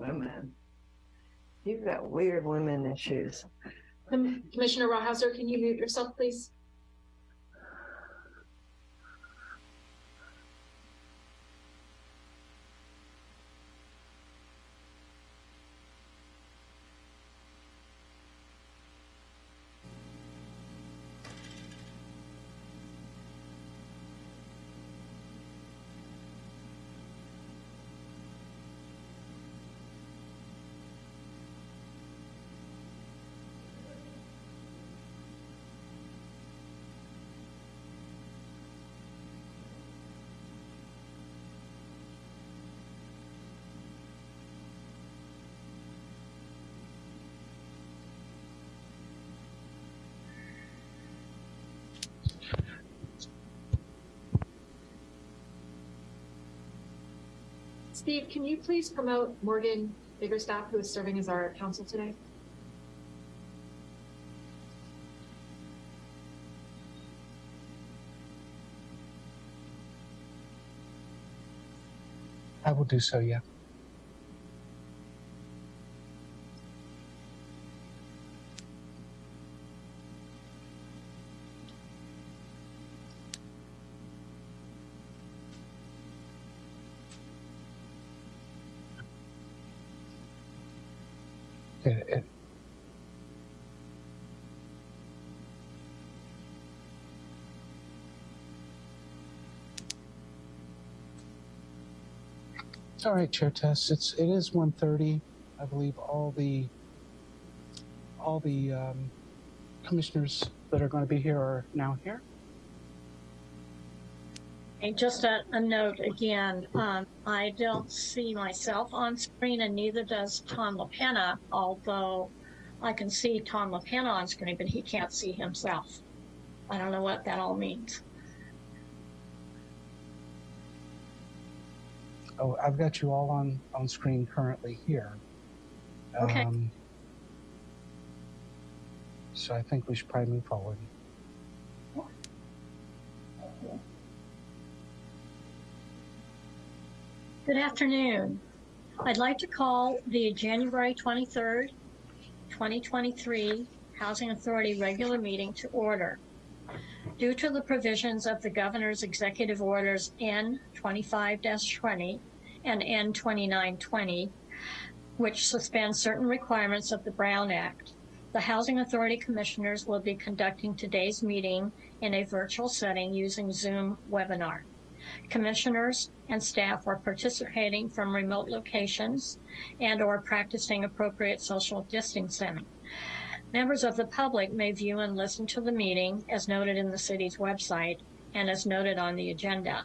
women. You've got weird women issues. Com- Commissioner Rawhauser, can you mute yourself, please? Steve, can you please promote Morgan Biggerstaff, who is serving as our counsel today? I will do so, yeah. All right, chair test. It's it is 1:30. I believe all the all the um, commissioners that are going to be here are now here. And just a, a note again, um, I don't see myself on screen and neither does Tom LaPena, although I can see Tom LaPena on screen, but he can't see himself. I don't know what that all means. Oh, I've got you all on on screen currently here. Okay. Um, so I think we should probably move forward. Good afternoon. I'd like to call the January 23rd, 2023 Housing Authority regular meeting to order. Due to the provisions of the governor's executive orders N 25-20 and N 2920, which suspend certain requirements of the Brown Act, the Housing Authority Commissioners will be conducting today's meeting in a virtual setting using Zoom webinar. Commissioners and staff are participating from remote locations and or practicing appropriate social distancing. Members of the public may view and listen to the meeting as noted in the city's website and as noted on the agenda.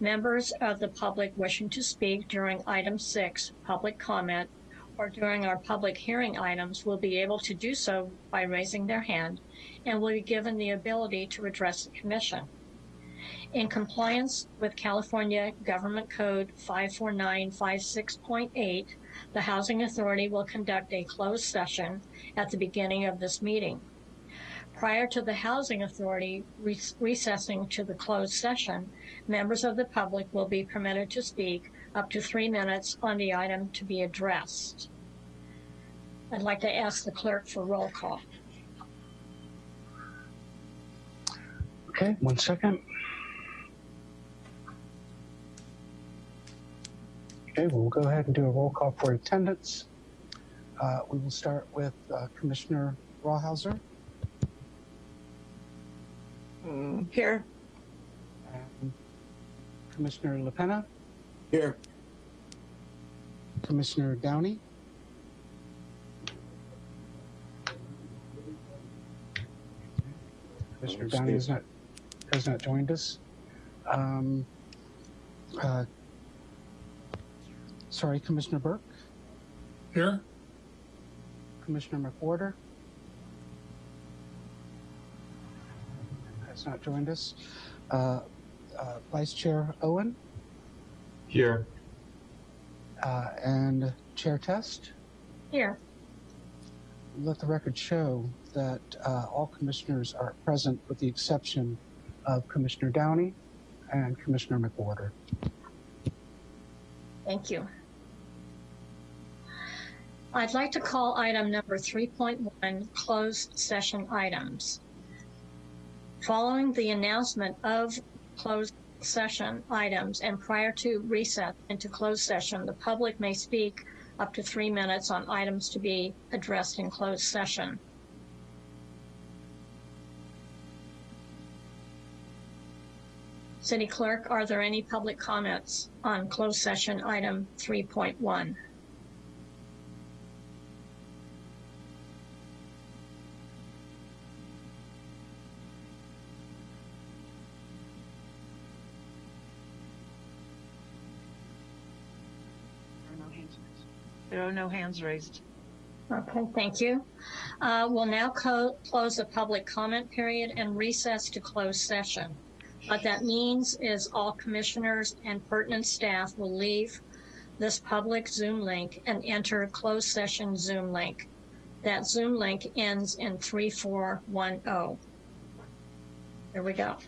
Members of the public wishing to speak during item six, public comment, or during our public hearing items will be able to do so by raising their hand and will be given the ability to address the commission. In compliance with California Government Code 54956.8, the Housing Authority will conduct a closed session at the beginning of this meeting. Prior to the Housing Authority re- recessing to the closed session, members of the public will be permitted to speak up to three minutes on the item to be addressed. I'd like to ask the clerk for roll call. Okay, one second. Okay, we'll go ahead and do a roll call for attendance. Uh, we will start with uh, Commissioner Rawhauser Mm, Here, and Commissioner LaPena, Here. Commissioner Downey, Commissioner Downey has not has not joined us. Um, uh, sorry, Commissioner Burke, Here. Commissioner McWhorter has not joined us. Uh, uh, Vice Chair Owen Here. uh, and Chair Test. Here, Let the record show that uh, all commissioners are present with the exception of Commissioner Downey and Commissioner McWhorter. thank you. I'd like to call item number 3.1 closed session items. Following the announcement of closed session items and prior to reset into closed session, the public may speak up to three minutes on items to be addressed in closed session. City Clerk, are there any public comments on closed session item 3.1? Are no hands raised. Okay, thank you. Uh, We'll now close the public comment period and recess to closed session. What that means is all commissioners and pertinent staff will leave this public Zoom link and enter a closed session Zoom link. That Zoom link ends in 3410. There we go.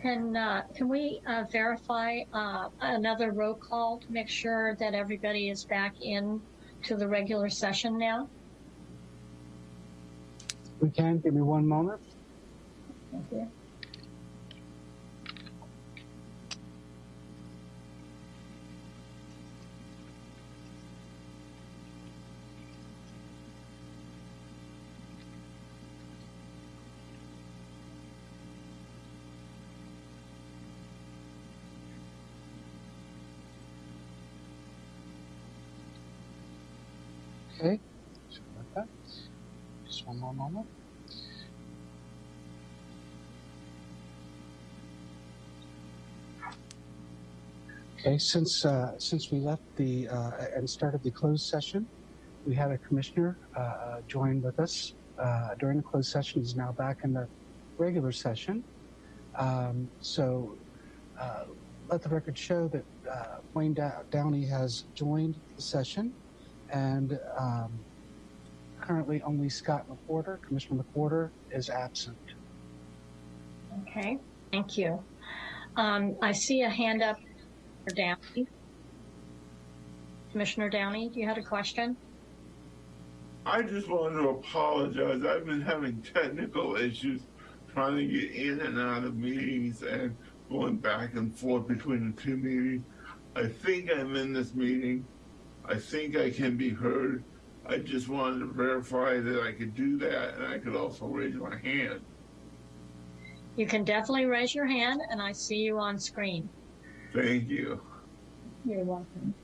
Can, uh, can we, uh, verify, uh, another roll call to make sure that everybody is back in to the regular session now? We can, give me one moment. Okay, since uh, since we left the uh, and started the closed session, we had a commissioner uh, join with us uh, during the closed session. He's now back in the regular session. Um, so uh, let the record show that uh, Wayne Dow- Downey has joined the session, and um, currently only Scott McWhorter, Commissioner McWhorter, is absent. Okay, thank you. Um, I see a hand up for Downey. Commissioner Downey, do you had a question? I just wanted to apologize. I've been having technical issues trying to get in and out of meetings and going back and forth between the two meetings. I think I'm in this meeting. I think I can be heard. I just wanted to verify that I could do that and I could also raise my hand. You can definitely raise your hand and I see you on screen. Thank you. You're welcome.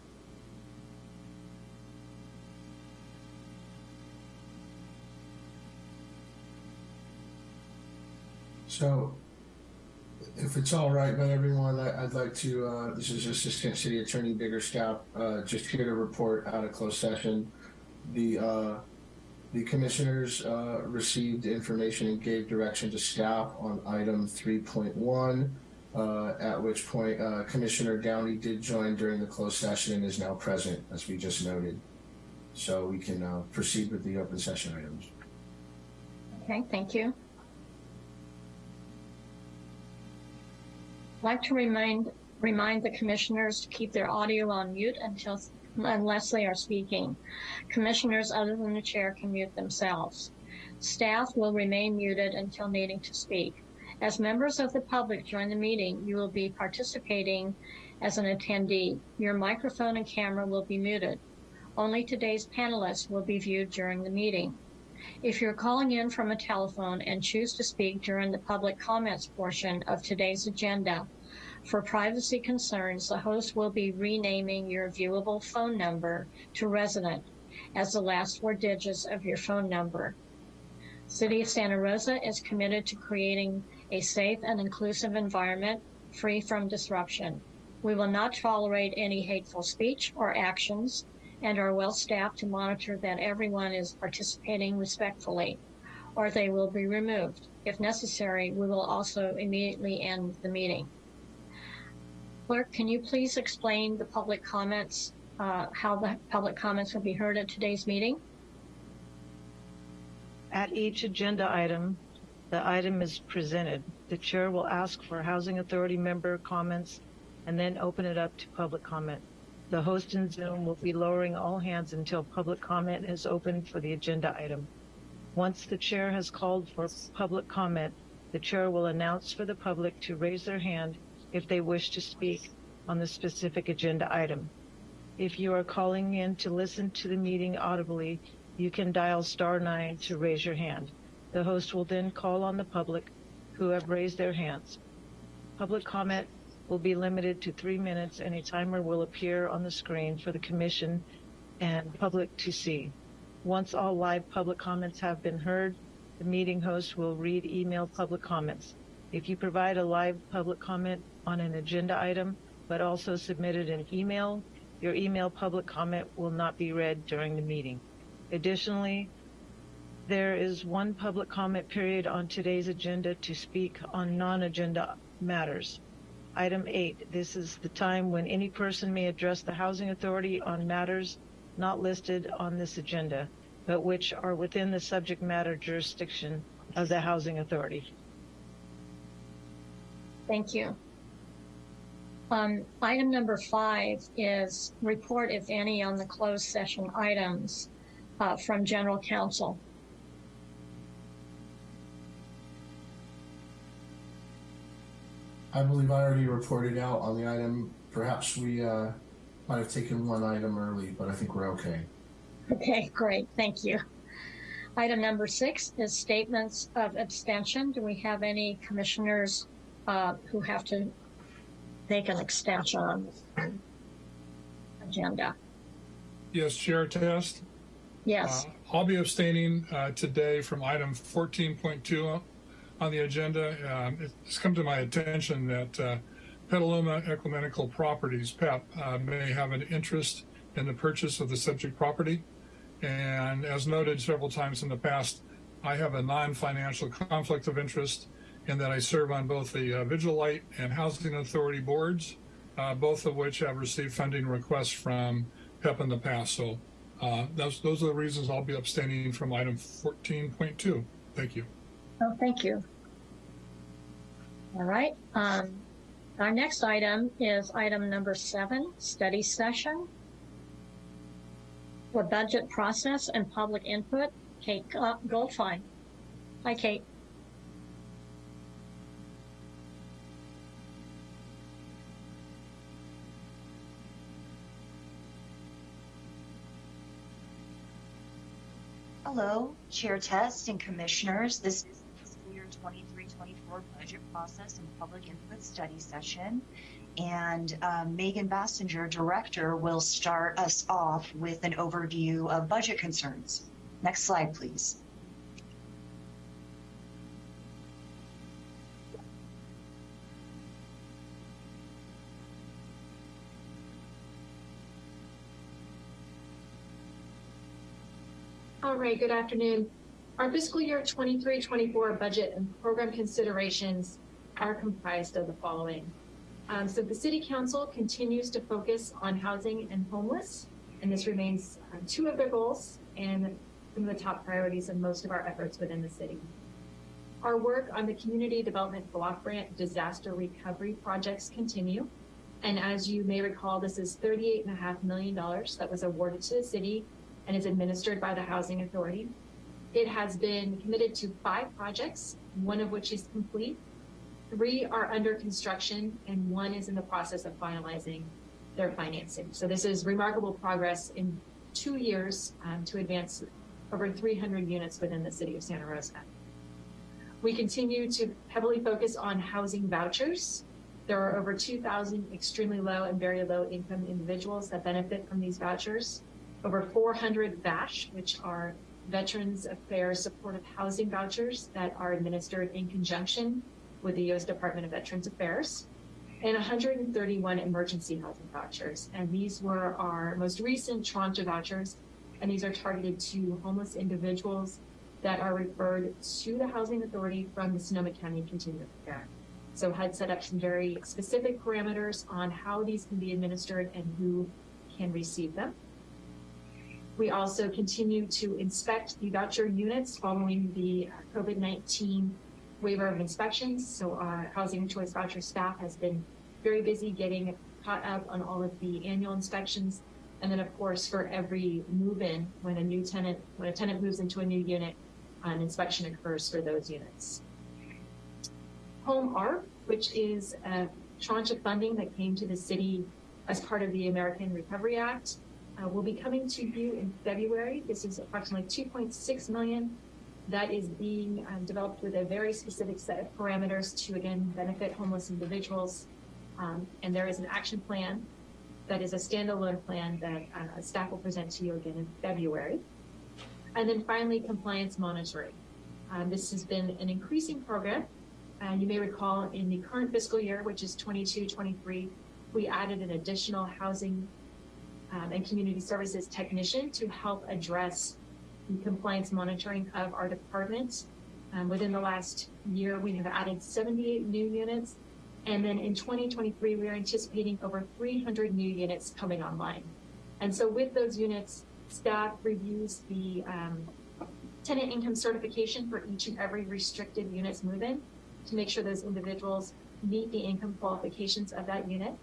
So, if it's all right by everyone, I- I'd like to, uh, this is Assistant City Attorney Biggerstaff, uh, just here to report out of closed session. The, uh, the commissioners, uh, received information and gave direction to staff on item three point one. Uh, at which point, uh, Commissioner Downey did join during the closed session and is now present, as we just noted. So we can, uh, proceed with the open session items. Okay, thank you. I'd like to remind, remind the commissioners to keep their audio on mute until, unless they are speaking. Commissioners other than the chair can mute themselves. Staff will remain muted until needing to speak. As members of the public join the meeting, you will be participating as an attendee. Your microphone and camera will be muted. Only today's panelists will be viewed during the meeting. If you're calling in from a telephone and choose to speak during the public comments portion of today's agenda, for privacy concerns, the host will be renaming your viewable phone number to resident as the last four digits of your phone number. City of Santa Rosa is committed to creating a safe and inclusive environment free from disruption. We will not tolerate any hateful speech or actions and are well staffed to monitor that everyone is participating respectfully, or they will be removed. If necessary, we will also immediately end the meeting. Clerk, can you please explain the public comments, uh, how the public comments will be heard at today's meeting? At each agenda item, the item is presented. The chair will ask for Housing Authority member comments and then open it up to public comment. The host in Zoom will be lowering all hands until public comment is open for the agenda item. Once the chair has called for public comment, the chair will announce for the public to raise their hand if they wish to speak on the specific agenda item. If you are calling in to listen to the meeting audibly, you can dial star nine to raise your hand. The host will then call on the public who have raised their hands. Public comment will be limited to three minutes and a timer will appear on the screen for the commission and public to see. Once all live public comments have been heard, the meeting host will read email public comments. If you provide a live public comment on an agenda item, but also submitted an email, your email public comment will not be read during the meeting. Additionally, there is one public comment period on today's agenda to speak on non-agenda matters. Item eight, this is the time when any person may address the Housing Authority on matters not listed on this agenda, but which are within the subject matter jurisdiction of the Housing Authority. Thank you. Um, item number five is report, if any, on the closed session items uh, from general counsel. I believe I already reported out on the item. Perhaps we uh, might have taken one item early, but I think we're okay. Okay, great. Thank you. Item number six is statements of abstention. Do we have any commissioners uh, who have to make an extension on this agenda? Yes, Chair Test. Yes. Uh, I'll be abstaining uh, today from item 14.2 on the agenda. Um, It's come to my attention that uh, Petaluma Ecumenical Properties, PEP, uh, may have an interest in the purchase of the subject property. And as noted several times in the past, I have a non-financial conflict of interest in that I serve on both the uh, Vigilite and Housing Authority boards, uh, both of which have received funding requests from PEP in the past. So uh, those, those are the reasons I'll be abstaining from item 14.2. Thank you. Oh, thank you. All right. Um, our next item is item number seven, study session for budget process and public input. Kate uh, Goldfein. Hi, Kate. Hello, Chair Test and Commissioners. This is the fiscal year 23-24 budget process and public input study session. And um, Megan Basinger, Director, will start us off with an overview of budget concerns. Next slide, please. All right, good afternoon. Our fiscal year 23-24 budget and program considerations are comprised of the following. Um, so the city council continues to focus on housing and homeless, and this remains uh, two of their goals and some of the top priorities of most of our efforts within the city. Our work on the community development block grant disaster recovery projects continue. And as you may recall, this is $38.5 million that was awarded to the city and is administered by the Housing Authority. It has been committed to five projects, one of which is complete. Three are under construction and one is in the process of finalizing their financing. So this is remarkable progress in two years um, to advance over 300 units within the city of Santa Rosa. We continue to heavily focus on housing vouchers. There are over 2,000 extremely low and very low income individuals that benefit from these vouchers over 400 VASH, which are Veterans Affairs Supportive Housing Vouchers that are administered in conjunction with the U.S. Department of Veterans Affairs, and 131 emergency housing vouchers. And these were our most recent tranche of vouchers, and these are targeted to homeless individuals that are referred to the Housing Authority from the Sonoma County Continuum of Care. So HUD set up some very specific parameters on how these can be administered and who can receive them. We also continue to inspect the voucher units following the uh, COVID-19 waiver of inspections. So our Housing Choice Voucher staff has been very busy getting caught up on all of the annual inspections. And then of course, for every move-in, when a new tenant, when a tenant moves into a new unit, an inspection occurs for those units. Home ARP, which is a tranche of funding that came to the city as part of the American Recovery Act uh, will be coming to you in February. This is approximately 2.6 million that is being um, developed with a very specific set of parameters to again benefit homeless individuals. Um, and there is an action plan that is a standalone plan that uh, staff will present to you again in February. And then finally, compliance monitoring. Um, this has been an increasing program. And you may recall in the current fiscal year, which is 22-23, we added an additional housing um, and community services technician to help address the compliance monitoring of our department. Um, within the last year, we have added 78 new units. And then in 2023, we are anticipating over 300 new units coming online. And so with those units, staff reviews the um, tenant income certification for each and every restricted units move-in to make sure those individuals meet the income qualifications of that unit.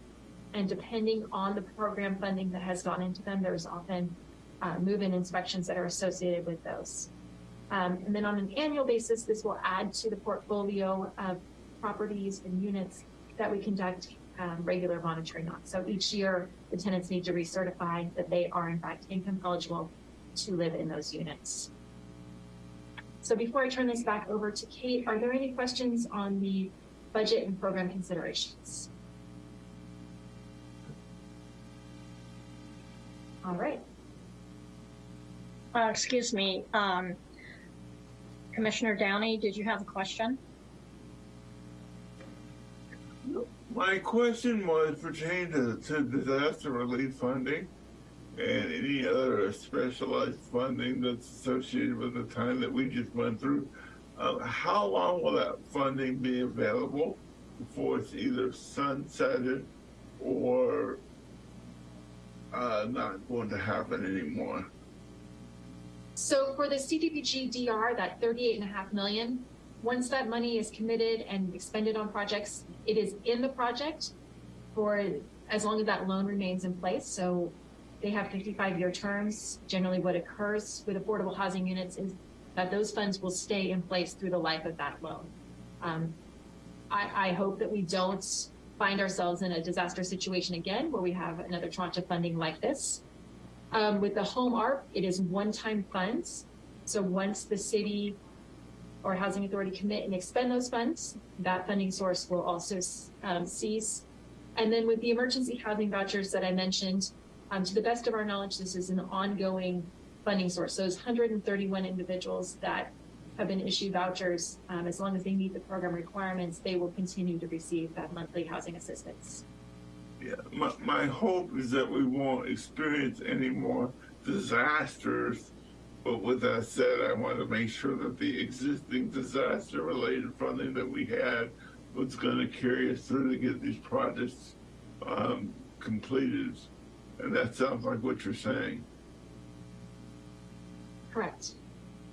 And depending on the program funding that has gone into them, there's often uh, move-in inspections that are associated with those. Um, and then on an annual basis, this will add to the portfolio of properties and units that we conduct um, regular monitoring on. So each year, the tenants need to recertify that they are in fact income eligible to live in those units. So before I turn this back over to Kate, are there any questions on the budget and program considerations? All right. Uh, excuse me, um, Commissioner Downey, did you have a question? My question was pertaining to, to disaster relief funding and any other specialized funding that's associated with the time that we just went through. Uh, how long will that funding be available before it's either sunsetted or uh, not going to happen anymore? So for the CDBG DR, that 38 and a half million, once that money is committed and expended on projects, it is in the project for as long as that loan remains in place. So they have 55 year terms. Generally what occurs with affordable housing units is that those funds will stay in place through the life of that loan. Um, I, I hope that we don't find ourselves in a disaster situation again where we have another tranche of funding like this. Um, with the home ARP, it is one-time funds. So once the city or housing authority commit and expend those funds, that funding source will also um, cease. And then with the emergency housing vouchers that I mentioned, um, to the best of our knowledge, this is an ongoing funding source. So those 131 individuals that been issued vouchers, um, as long as they meet the program requirements, they will continue to receive that monthly housing assistance. Yeah, my, my hope is that we won't experience any more disasters. But with that said, I want to make sure that the existing disaster related funding that we had was going to carry us through to get these projects um, completed. And that sounds like what you're saying. Correct.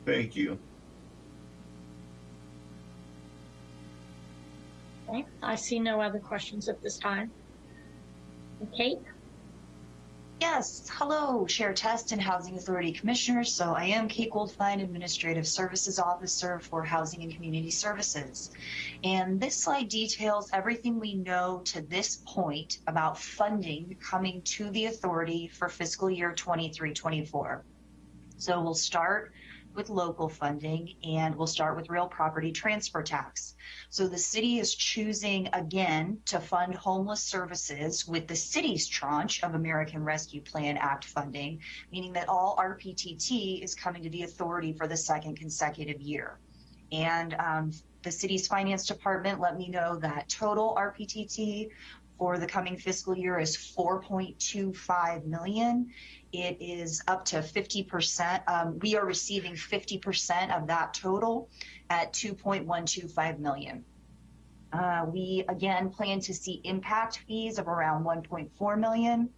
Thank you. Okay, I see no other questions at this time. Kate? Yes, hello, Chair Test and Housing Authority Commissioners. So I am Kate Goldfein, Administrative Services Officer for Housing and Community Services. And this slide details everything we know to this point about funding coming to the authority for fiscal year 23-24. So we'll start with local funding and we'll start with real property transfer tax. So the city is choosing again to fund homeless services with the city's tranche of American Rescue Plan Act funding, meaning that all RPTT is coming to the authority for the second consecutive year. And um, the city's finance department let me know that total RPTT for the coming fiscal year is 4.25 million it is up to 50%. Um, we are receiving 50% of that total at 2.125 million. Uh, we again plan to see impact fees of around 1.4 million.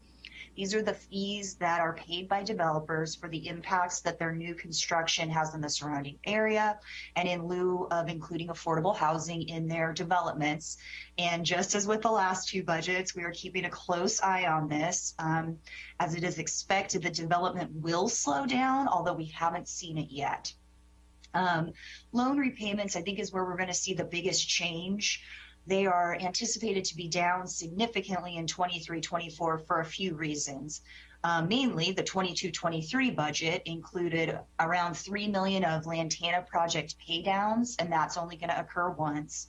These are the fees that are paid by developers for the impacts that their new construction has in the surrounding area and in lieu of including affordable housing in their developments. And just as with the last two budgets, we are keeping a close eye on this. Um, as it is expected, the development will slow down, although we haven't seen it yet. Um, loan repayments, I think, is where we're going to see the biggest change. They are anticipated to be down significantly in 23-24 for a few reasons. Uh, mainly, the 22-23 budget included around 3 million of Lantana project paydowns, and that's only going to occur once.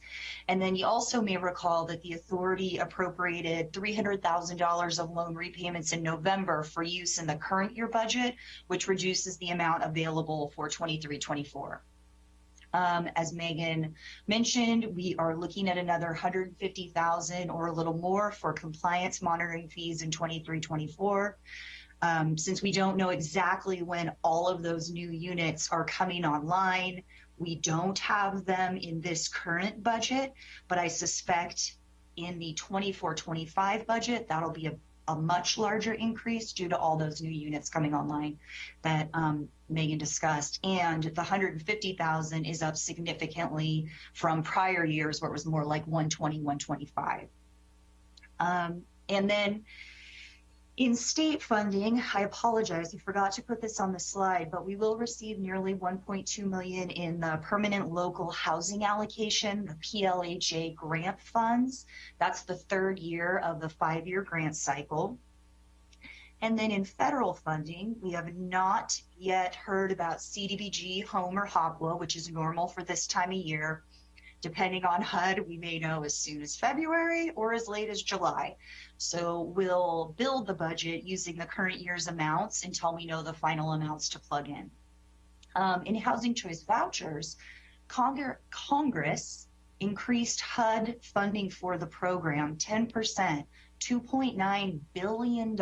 And then you also may recall that the authority appropriated $300,000 of loan repayments in November for use in the current year budget, which reduces the amount available for 23-24. Um, as Megan mentioned, we are looking at another 150,000 or a little more for compliance monitoring fees in 23-24. Um, since we don't know exactly when all of those new units are coming online, we don't have them in this current budget, but I suspect in the 24-25 budget, that'll be a, a much larger increase due to all those new units coming online that um, Megan discussed. And the 150,000 is up significantly from prior years where it was more like 120, 125. Um, and then in state funding, I apologize, I forgot to put this on the slide, but we will receive nearly 1.2 million in the permanent local housing allocation, the PLHA grant funds. That's the third year of the five-year grant cycle. And then in federal funding, we have not yet heard about CDBG, home or HOPWA, which is normal for this time of year. Depending on HUD, we may know as soon as February or as late as July. So we'll build the budget using the current year's amounts until we know the final amounts to plug in. Um, in housing choice vouchers, Congre- Congress increased HUD funding for the program 10%, $2.9 billion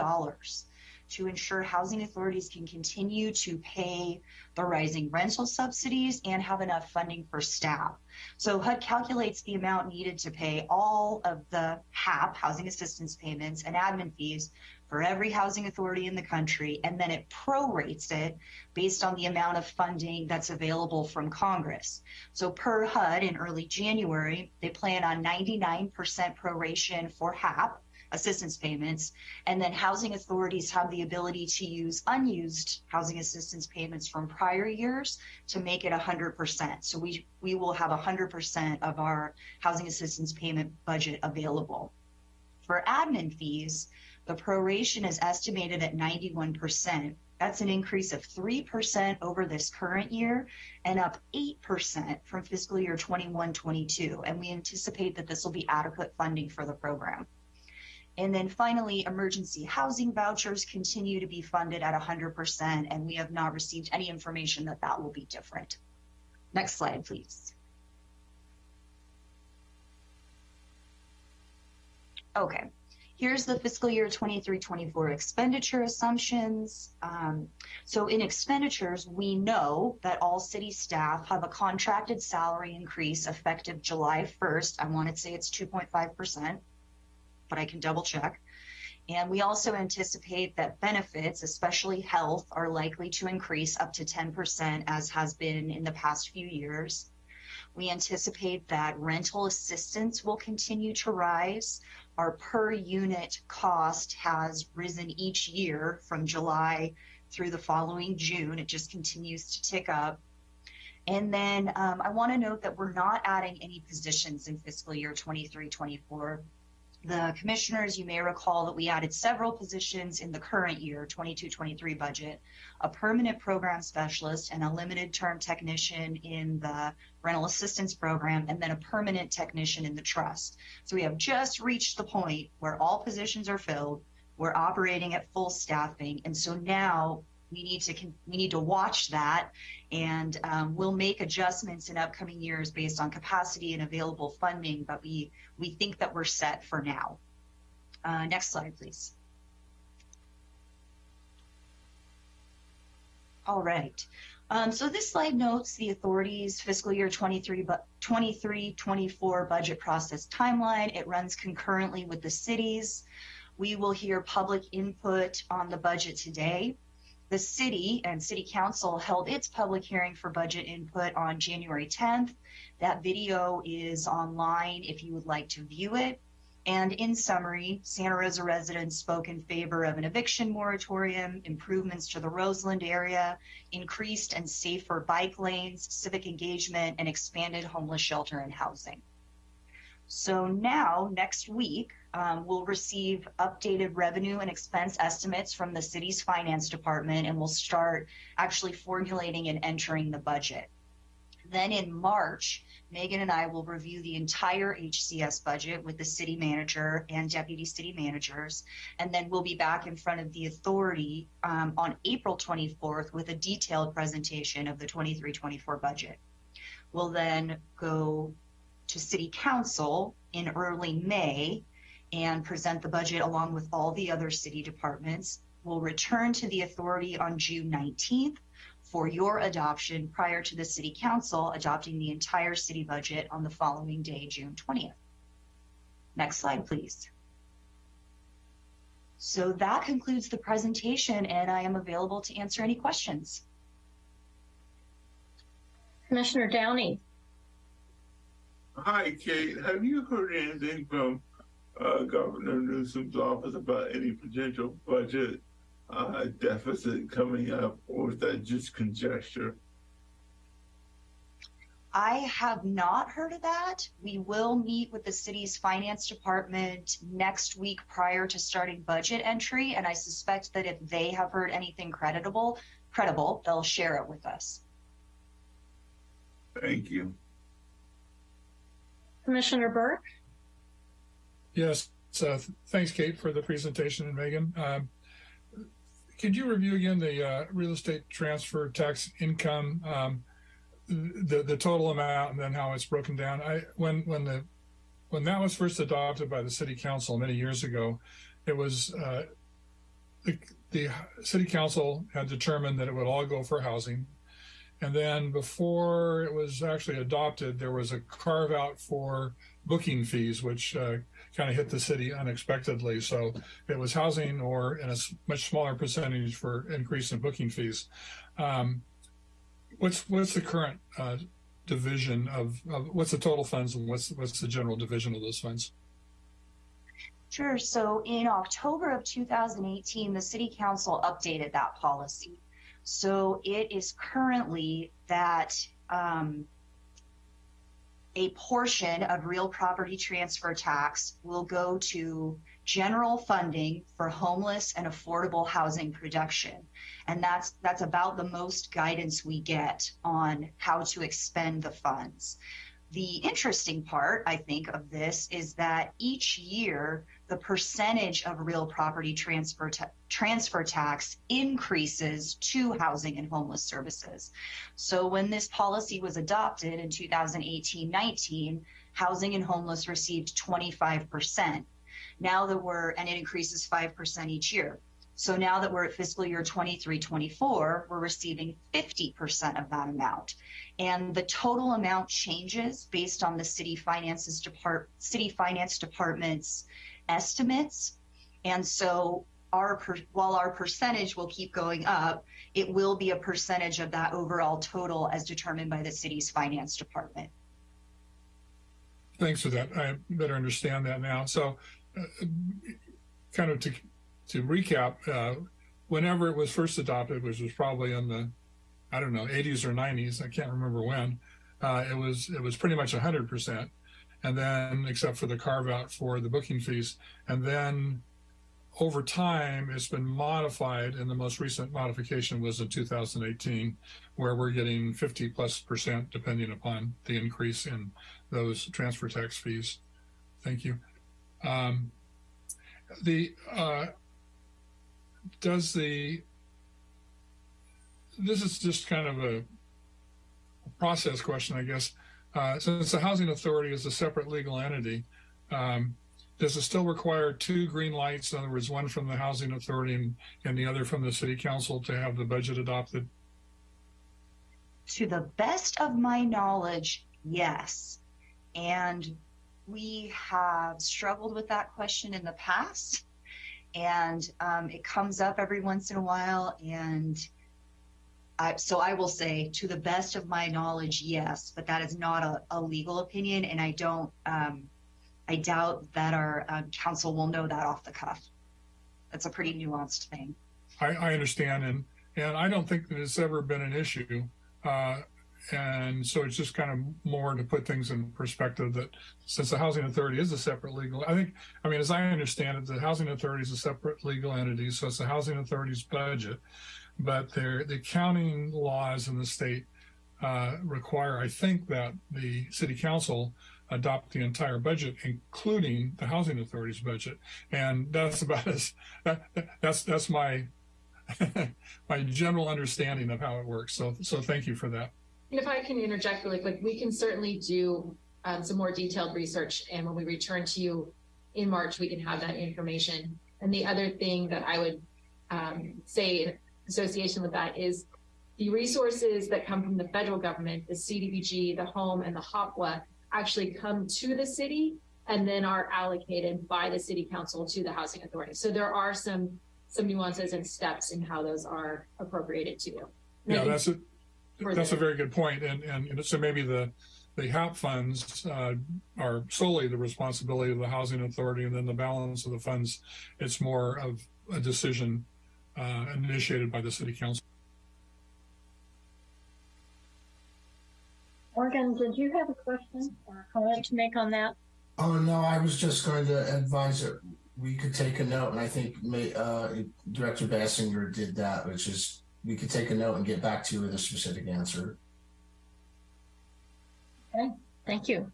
to ensure housing authorities can continue to pay the rising rental subsidies and have enough funding for staff. So HUD calculates the amount needed to pay all of the HAP, housing assistance payments, and admin fees for every housing authority in the country, and then it prorates it based on the amount of funding that's available from Congress. So per HUD in early January, they plan on 99% proration for HAP, assistance payments. And then housing authorities have the ability to use unused housing assistance payments from prior years to make it 100%. So we, we will have 100% of our housing assistance payment budget available. For admin fees, the proration is estimated at 91%. That's an increase of 3% over this current year and up 8% from fiscal year 21 22. And we anticipate that this will be adequate funding for the program. And then finally, emergency housing vouchers continue to be funded at 100%, and we have not received any information that that will be different. Next slide, please. Okay, here's the fiscal year 23-24 expenditure assumptions. Um, so in expenditures, we know that all city staff have a contracted salary increase effective July 1st. I want to say it's 2.5% but I can double check. And we also anticipate that benefits, especially health, are likely to increase up to 10%, as has been in the past few years. We anticipate that rental assistance will continue to rise. Our per unit cost has risen each year from July through the following June. It just continues to tick up. And then um, I want to note that we're not adding any positions in fiscal year 23 24 the commissioners, you may recall that we added several positions in the current year, 22-23 budget, a permanent program specialist and a limited term technician in the rental assistance program, and then a permanent technician in the trust. So we have just reached the point where all positions are filled. We're operating at full staffing. And so now we need to we need to watch that. And um, we'll make adjustments in upcoming years based on capacity and available funding but we we think that we're set for now. Uh, next slide please. All right. Um, so this slide notes the authority's fiscal year 23 but 23 24 budget process timeline. It runs concurrently with the cities. We will hear public input on the budget today the city and city council held its public hearing for budget input on January 10th. That video is online if you would like to view it. And in summary, Santa Rosa residents spoke in favor of an eviction moratorium, improvements to the Roseland area, increased and safer bike lanes, civic engagement, and expanded homeless shelter and housing. So now, next week, um, we'll receive updated revenue and expense estimates from the city's finance department, and we'll start actually formulating and entering the budget. Then in March, Megan and I will review the entire HCS budget with the city manager and deputy city managers. And then we'll be back in front of the authority um, on April 24th with a detailed presentation of the 23 24 budget. We'll then go to City Council in early May and present the budget along with all the other city departments. We'll return to the authority on June 19th for your adoption prior to the City Council adopting the entire city budget on the following day, June 20th. Next slide, please. So that concludes the presentation, and I am available to answer any questions. Commissioner Downey, Hi, Kate. Have you heard anything from uh, Governor Newsom's office about any potential budget uh, deficit coming up, or is that just conjecture? I have not heard of that. We will meet with the city's finance department next week prior to starting budget entry, and I suspect that if they have heard anything creditable, credible, they'll share it with us. Thank you. Commissioner Burke, Yes, so th- thanks, Kate, for the presentation, and Megan. Um, Could you review again the uh, real estate transfer tax income, um, the, the total amount, and then how it's broken down? I, when, when the, when that was first adopted by the city council many years ago, it was, uh, the, the city council had determined that it would all go for housing. And then before it was actually adopted, there was a carve out for booking fees, which uh, kind of hit the city unexpectedly. So it was housing or in a much smaller percentage for increase in booking fees. Um, what's what's the current uh, division of, of what's the total funds and what's what's the general division of those funds? Sure. So in October of 2018, the city council updated that policy. So it is currently that um, a portion of real property transfer tax will go to general funding for homeless and affordable housing production. And that's that's about the most guidance we get on how to expend the funds. The interesting part, I think, of this is that each year the percentage of real property transfer ta- transfer tax increases to housing and homeless services. So when this policy was adopted in 2018-19, housing and homeless received 25%. Now that we're and it increases 5% each year. So now that we're at fiscal year 23-24, we're receiving 50% of that amount. And the total amount changes based on the city finances depart city finance department's estimates. And so our while our percentage will keep going up, it will be a percentage of that overall total as determined by the city's finance department. Thanks for that. I better understand that now. So, uh, kind of to to recap, uh, whenever it was first adopted, which was probably in the I don't know 80s or 90s, I can't remember when, uh, it was it was pretty much 100 percent, and then except for the carve out for the booking fees, and then over time it's been modified, and the most recent modification was in 2018, where we're getting 50 plus percent depending upon the increase in those transfer tax fees. Thank you. Um, the uh, does the this is just kind of a process question, I guess. Uh, since the housing authority is a separate legal entity, um, does it still require two green lights? In other words, one from the housing authority and, and the other from the city council to have the budget adopted? To the best of my knowledge, yes. And we have struggled with that question in the past. And um, it comes up every once in a while. And I, so I will say, to the best of my knowledge, yes, but that is not a, a legal opinion. And I don't, um, I doubt that our um, counsel will know that off the cuff. That's a pretty nuanced thing. I, I understand, and and I don't think that it's ever been an issue. Uh, and so it's just kind of more to put things in perspective that since the housing authority is a separate legal, I think, I mean, as I understand it, the housing authority is a separate legal entity, so it's the housing authority's budget, but the accounting laws in the state uh, require, I think, that the city council adopt the entire budget, including the housing authority's budget, and that's about as that, that's that's my my general understanding of how it works. So so thank you for that. And if I can interject really quick, we can certainly do um, some more detailed research. And when we return to you in March, we can have that information. And the other thing that I would um, say association with that is the resources that come from the federal government, the CDBG, the home, and the HOPWA actually come to the city and then are allocated by the city council to the housing authority. So there are some, some nuances and steps in how those are appropriated to. And I Yeah, that's a, that's a very good point. And, and you know, so maybe the, the HAP funds, uh, are solely the responsibility of the housing authority and then the balance of the funds, it's more of a decision, uh, initiated by the city council. Morgan, did you have a question or a comment to make on that? Oh no, I was just going to advise that we could take a note, and I think may, uh, Director Basinger did that, which is we could take a note and get back to you with a specific answer. Okay, thank you.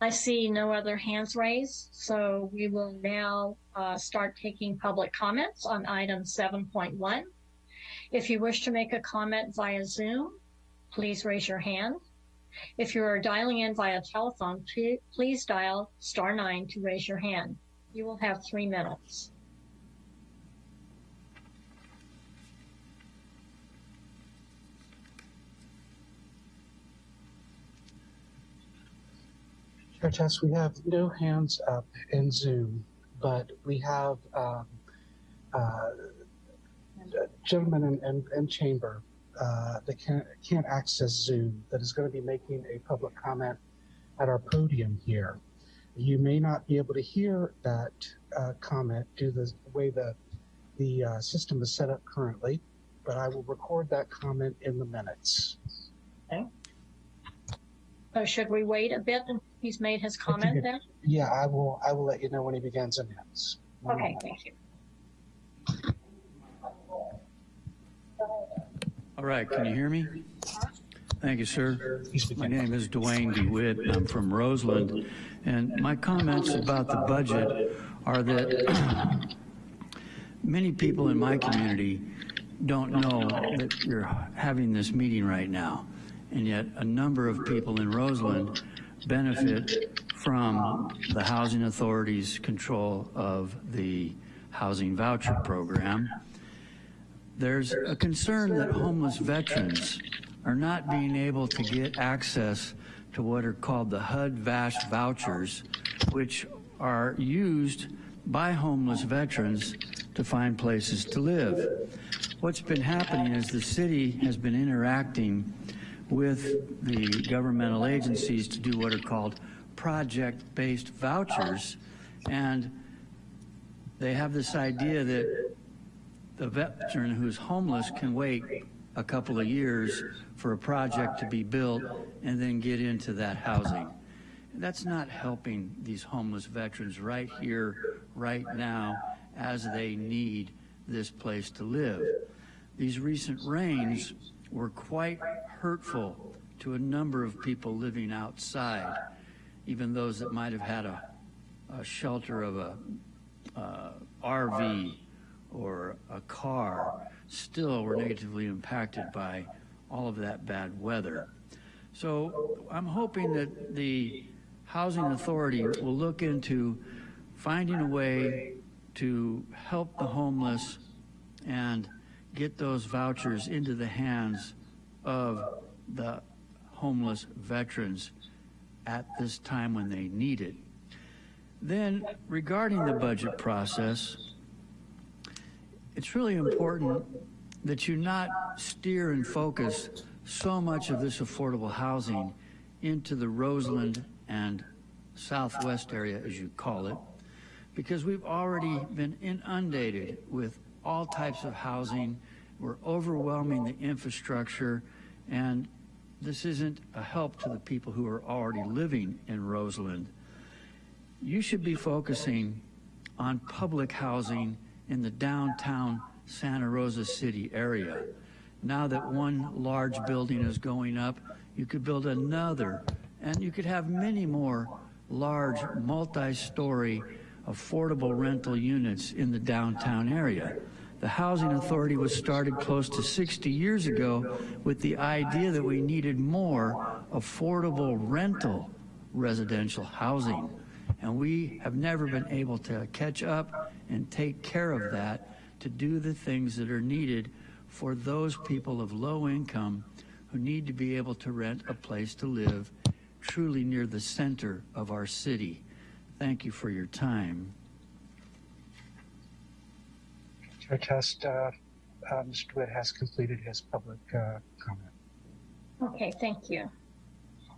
I see no other hands raised, so we will now uh, start taking public comments on item 7.1. If you wish to make a comment via Zoom, please raise your hand. If you are dialing in via telephone, please dial star nine to raise your hand. You will have three minutes. Chair Tess, we have no hands up in Zoom, but we have um, uh, gentlemen in, in, in chamber uh, that can't, can't access Zoom that is going to be making a public comment at our podium here. You may not be able to hear that uh, comment due to the way the, the uh, system is set up currently, but I will record that comment in the minutes. So should we wait a bit until he's made his comment then? Yeah, I will. I will let you know when he begins and ends. Okay, thank you. All right, can you hear me? Thank you, sir. My name is Dwayne DeWitt, and I'm from Roseland. And my comments about the budget are that many people in my community don't know that you're having this meeting right now. And yet, a number of people in Roseland benefit from the Housing Authority's control of the housing voucher program. There's a concern that homeless veterans are not being able to get access to what are called the HUD-VASH vouchers, which are used by homeless veterans to find places to live. What's been happening is the city has been interacting with the governmental agencies to do what are called project-based vouchers, and they have this idea that the veteran who's homeless can wait a couple of years for a project to be built and then get into that housing. That's not helping these homeless veterans right here, right now, as they need this place to live. These recent rains were quite hurtful to a number of people living outside, even those that might have had a, a shelter of a uh, RV or a car still were negatively impacted by all of that bad weather. So I'm hoping that the Housing Authority will look into finding a way to help the homeless and get those vouchers into the hands of the homeless veterans at this time when they need it. Then, regarding the budget process, it's really important that you not steer and focus so much of this affordable housing into the Roseland and Southwest area, as you call it, because we've already been inundated with all types of housing. We're overwhelming the infrastructure, and this isn't a help to the people who are already living in Roseland. You should be focusing on public housing in the downtown Santa Rosa City area. Now that one large building is going up, you could build another, and you could have many more large, multi-story, affordable rental units in the downtown area. The Housing Authority was started close to 60 years ago with the idea that we needed more affordable rental residential housing. And we have never been able to catch up and take care of that to do the things that are needed for those people of low income who need to be able to rent a place to live truly near the center of our city. Thank you for your time. Chair Test, uh, uh, Mr. Witt has completed his public uh, comment. Okay, thank you.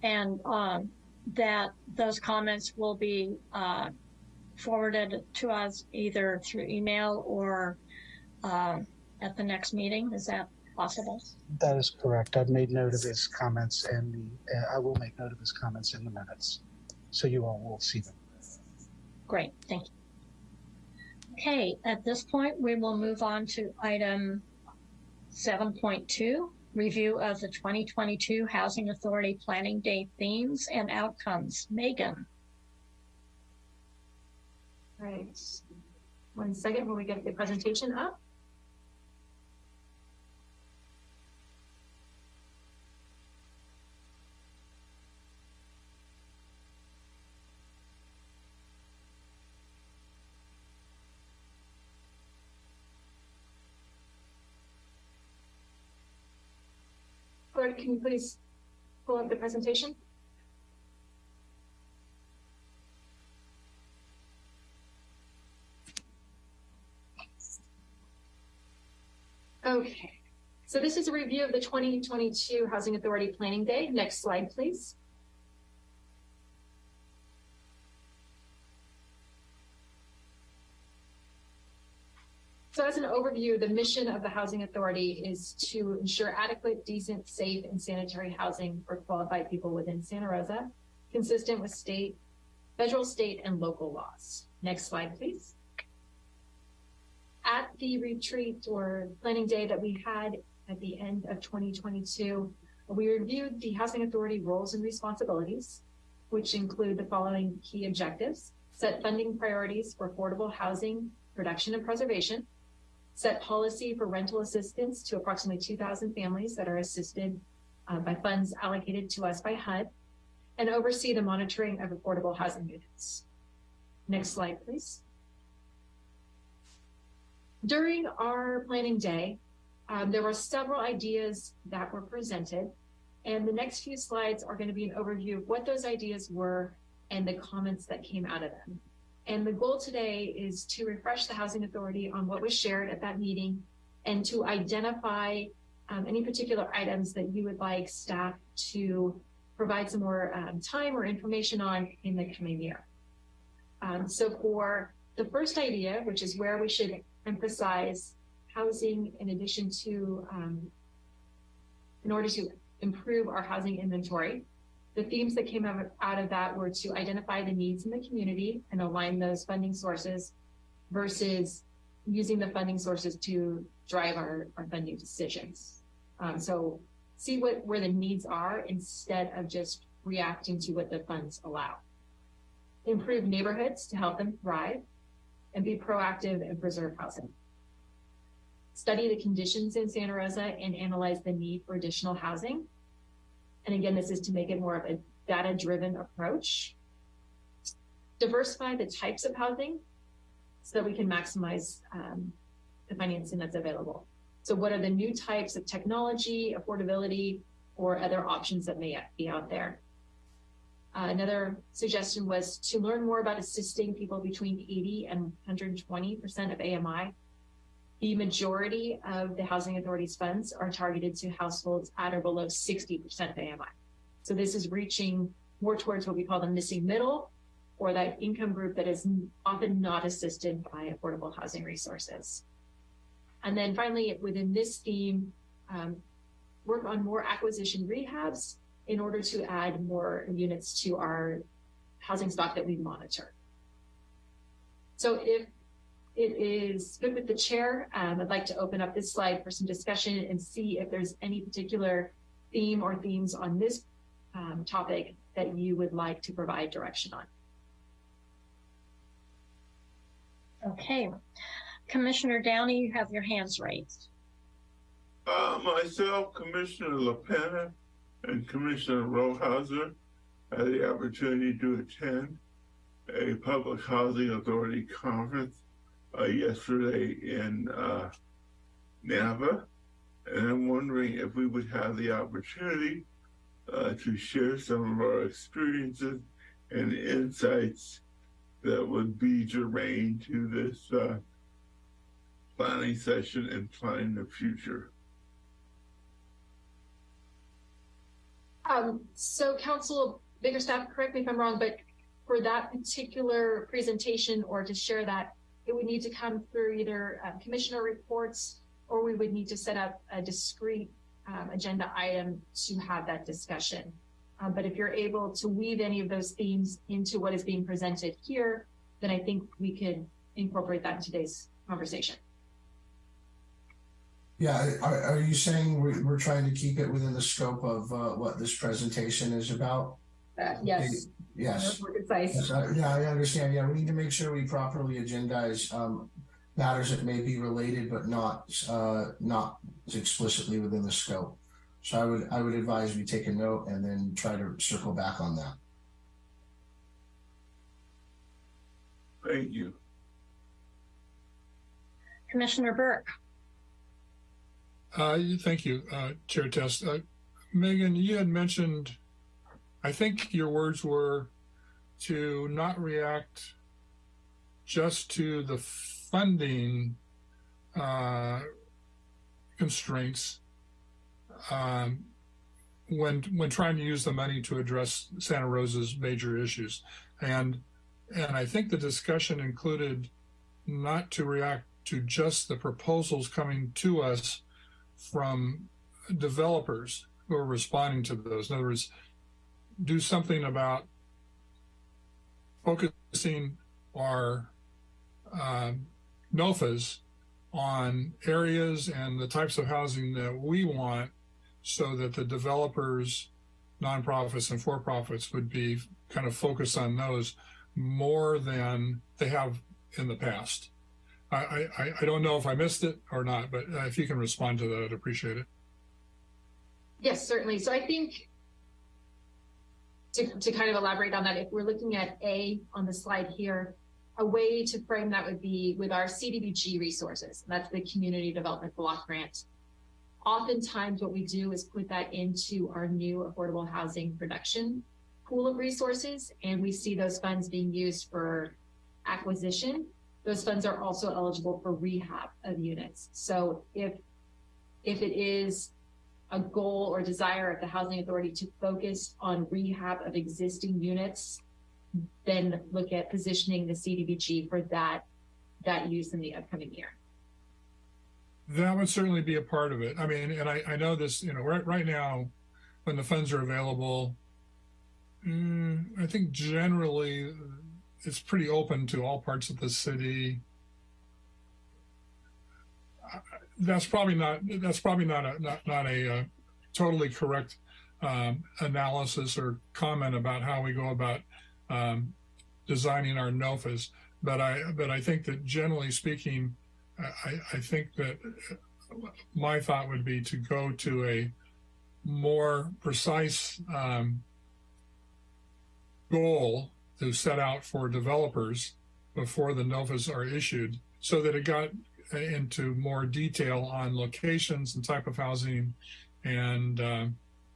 And um, that those comments will be uh, forwarded to us either through email or um, at the next meeting. Is that possible? That is correct. I've made note of his comments and the, uh, I will make note of his comments in the minutes. So you all will see them. Great, thank you. Okay, at this point, we will move on to item 7.2, review of the 2022 Housing Authority Planning Day themes and outcomes. Megan? Right. One second when we get the presentation up. Can you please pull up the presentation? Okay, so this is a review of the 2022 Housing Authority Planning Day. Next slide, please. As an overview, the mission of the Housing Authority is to ensure adequate, decent, safe, and sanitary housing for qualified people within Santa Rosa, consistent with state, federal, state, and local laws. Next slide, please. At the retreat or planning day that we had at the end of 2022, we reviewed the Housing Authority roles and responsibilities, which include the following key objectives. Set funding priorities for affordable housing, production and preservation. Set policy for rental assistance to approximately 2,000 families that are assisted uh, by funds allocated to us by HUD. And oversee the monitoring of affordable housing units. Next slide, please. During our planning day, um, there were several ideas that were presented, and the next few slides are going to be an overview of what those ideas were and the comments that came out of them. And the goal today is to refresh the Housing Authority on what was shared at that meeting and to identify um, any particular items that you would like staff to provide some more um, time or information on in the coming year. Um, so for the first idea, which is where we should emphasize housing in addition to, um, in order to improve our housing inventory. The themes that came out of, that were to identify the needs in the community and align those funding sources versus using the funding sources to drive our, our funding decisions. Um, so see what where the needs are instead of just reacting to what the funds allow. Improve neighborhoods to help them thrive and be proactive and preserve housing. Study the conditions in Santa Rosa and analyze the need for additional housing. And again, this is to make it more of a data-driven approach. Diversify the types of housing so that we can maximize um, the financing that's available. So what are the new types of technology, affordability, or other options that may be out there? Uh, another suggestion was to learn more about assisting people between 80 and 120% of AMI. The majority of the Housing Authority's funds are targeted to households at or below 60% of AMI. So this is reaching more towards what we call the missing middle or that income group that is often not assisted by affordable housing resources. And then finally, within this theme, um, work on more acquisition rehabs in order to add more units to our housing stock that we monitor. So if it is good with the chair, um, I'd like to open up this slide for some discussion and see if there's any particular theme or themes on this um, topic that you would like to provide direction on. Okay. Commissioner Downey, you have your hands raised. Uh, myself, Commissioner LaPena, and Commissioner Rollhauser had the opportunity to attend a public housing authority conference uh, yesterday in uh, Napa, and I'm wondering if we would have the opportunity uh, to share some of our experiences and insights that would be germane to this uh, planning session and planning the future. Um, so Counsel Biggerstaff, correct me if I'm wrong, but for that particular presentation or to share that, it would need to come through either uh, commissioner reports or we would need to set up a discrete um, agenda item to have that discussion. Uh, but if you're able to weave any of those themes into what is being presented here, then I think we could incorporate that in today's conversation. Yeah, are, are you saying we're, we're trying to keep it within the scope of uh, what this presentation is about? Uh, yes, Yes. more concise. Yes, I- Yeah, I understand. Yeah, we need to make sure we properly agendize um, matters that may be related but not uh, not explicitly within the scope. So I would I would advise we take a note and then try to circle back on that. Thank you. Commissioner Burke. Uh, thank you, uh, Chair Test. Uh, Megan, you had mentioned, I think your words were to not react just to the funding uh, constraints um, when when trying to use the money to address Santa Rosa's major issues, and and I think the discussion included not to react to just the proposals coming to us from developers who are responding to those. In other words, do something about focusing our um, NOFAs on areas and the types of housing that we want so that the developers, nonprofits and for-profits would be kind of focused on those more than they have in the past. I, I, I don't know if I missed it or not, but uh, if you can respond to that, I'd appreciate it. Yes, certainly. So I think to, to kind of elaborate on that, if we're looking at A on the slide here, a way to frame that would be with our CDBG resources. That's the Community Development Block Grant. Oftentimes what we do is put that into our new affordable housing production pool of resources, and we see those funds being used for acquisition. Those funds are also eligible for rehab of units. So if if it is a goal or desire of the housing authority to focus on rehab of existing units, then look at positioning the CDBG for that that use in the upcoming year. That would certainly be a part of it. I mean, and I, I know this, you know, right, right now, when the funds are available, mm, I think generally it's pretty open to all parts of the city. Uh, That's probably not, that's probably not a, not, not a uh, totally correct um, analysis or comment about how we go about um, designing our NOFAs. But I, but I think that generally speaking, I, I think that my thought would be to go to a more precise um, goal to set out for developers before the NOFAs are issued so that it got into more detail on locations and type of housing and uh,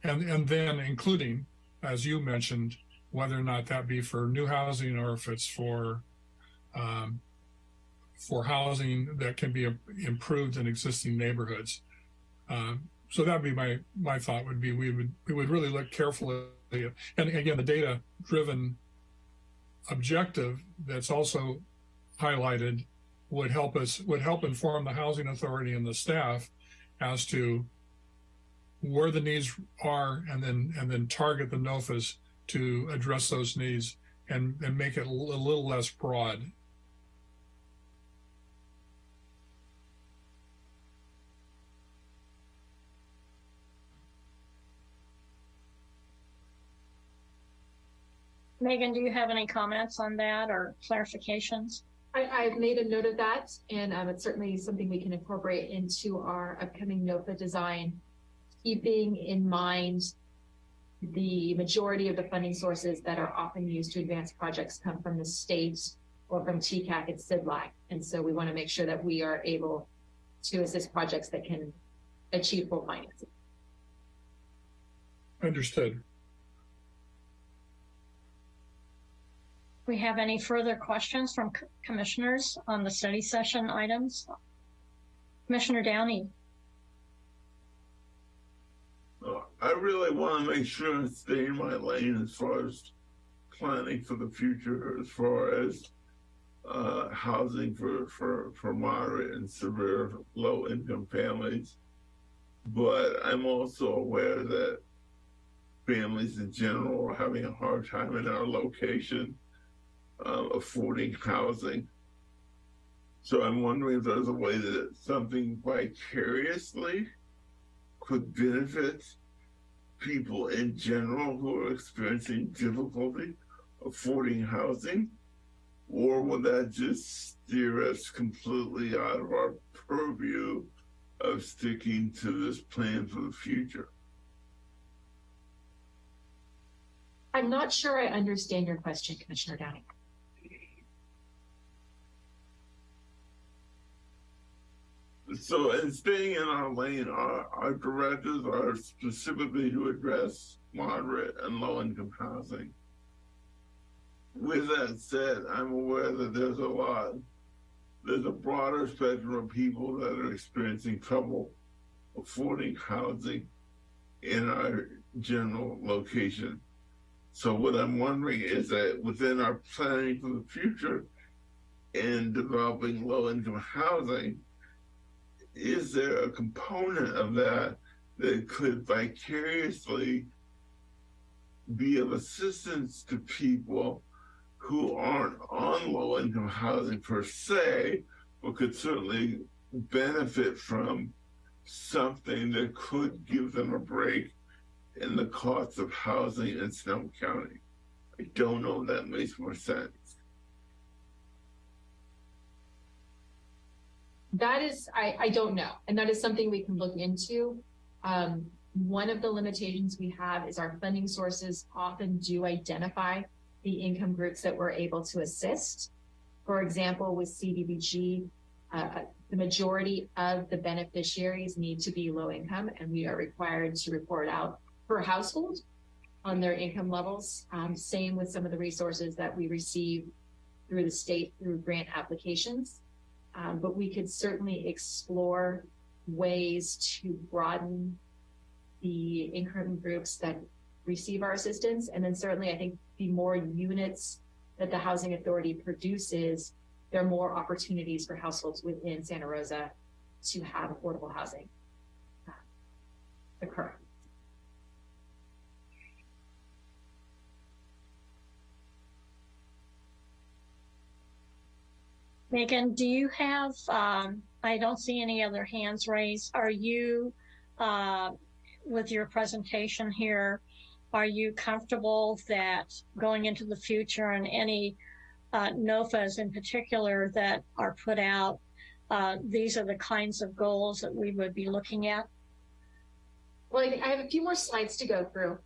and and then including as you mentioned whether or not that be for new housing or if it's for um, for housing that can be improved in existing neighborhoods. Um, so that'd be my my thought would be we would we would really look carefully at, and again the data driven objective that's also highlighted would help us would help inform the housing authority and the staff as to where the needs are and then and then target the NOFAs to address those needs and and make it a little less broad Megan, do you have any comments on that or clarifications? I, I've made a note of that, and um, it's certainly something we can incorporate into our upcoming NOFA design, keeping in mind the majority of the funding sources that are often used to advance projects come from the state or from TCAC and CDLAC. And so we want to make sure that we are able to assist projects that can achieve full financing. Understood. We have any further questions from commissioners on the study session items? Commissioner Downey? Uh, I really want to make sure I stay in my lane as far as planning for the future, as far as uh, housing for, for, for moderate and severe low income families. But I'm also aware that families in general are having a hard time in our location uh, affording housing. So I'm wondering if there's a way that something vicariously could benefit people in general who are experiencing difficulty affording housing? Or will that just steer us completely out of our purview of sticking to this plan for the future? I'm not sure I understand your question, Commissioner Downey. So, in staying in our lane, our, our directives are specifically to address moderate and low income housing. With that said, I'm aware that there's a lot, there's a broader spectrum of people that are experiencing trouble affording housing in our general location. So, what I'm wondering is that within our planning for the future in developing low income housing, is there a component of that that could vicariously be of assistance to people who aren't on low income housing per se, but could certainly benefit from something that could give them a break in the cost of housing in Sonoma County? I don't know if that makes more sense. That is, I, I don't know, and that is something we can look into. Um, one of the limitations we have is our funding sources often do identify the income groups that we're able to assist. For example, with CDBG, uh, the majority of the beneficiaries need to be low income, and we are required to report out per household on their income levels. Um, same with some of the resources that we receive through the state through grant applications. Um, but we could certainly explore ways to broaden the income groups that receive our assistance. And then certainly I think the more units that the housing authority produces, there are more opportunities for households within Santa Rosa to have affordable housing uh, occur. Megan, do you have, um, I don't see any other hands raised. Are you, uh, with your presentation here, are you comfortable that going into the future and any uh, NOFAs in particular that are put out, uh, these are the kinds of goals that we would be looking at? Well, I, have a few more slides to go through.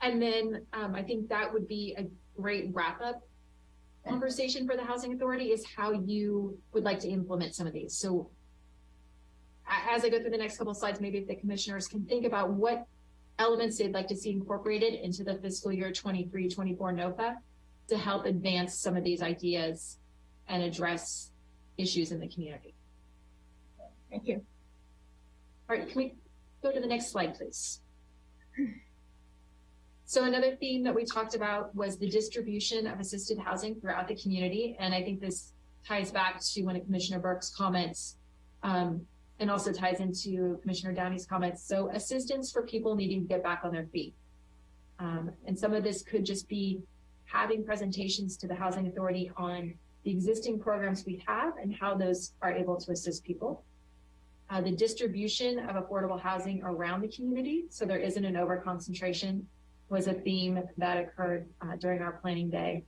And then um, I think that would be a great wrap up conversation for the housing authority is how you would like to implement some of these. So as I go through the next couple of slides, maybe if the commissioners can think about what elements they'd like to see incorporated into the fiscal year 23, 24 NOFA to help advance some of these ideas and address issues in the community. Thank you. All right, can we go to the next slide, please? So another theme that we talked about was the distribution of assisted housing throughout the community. And I think this ties back to one of Commissioner Burke's comments um, and also ties into Commissioner Downey's comments. So assistance for people needing to get back on their feet. Um, and some of this could just be having presentations to the Housing Authority on the existing programs we have and how those are able to assist people. Uh, the distribution of affordable housing around the community, so there isn't an overconcentration was a theme that occurred uh, during our planning day.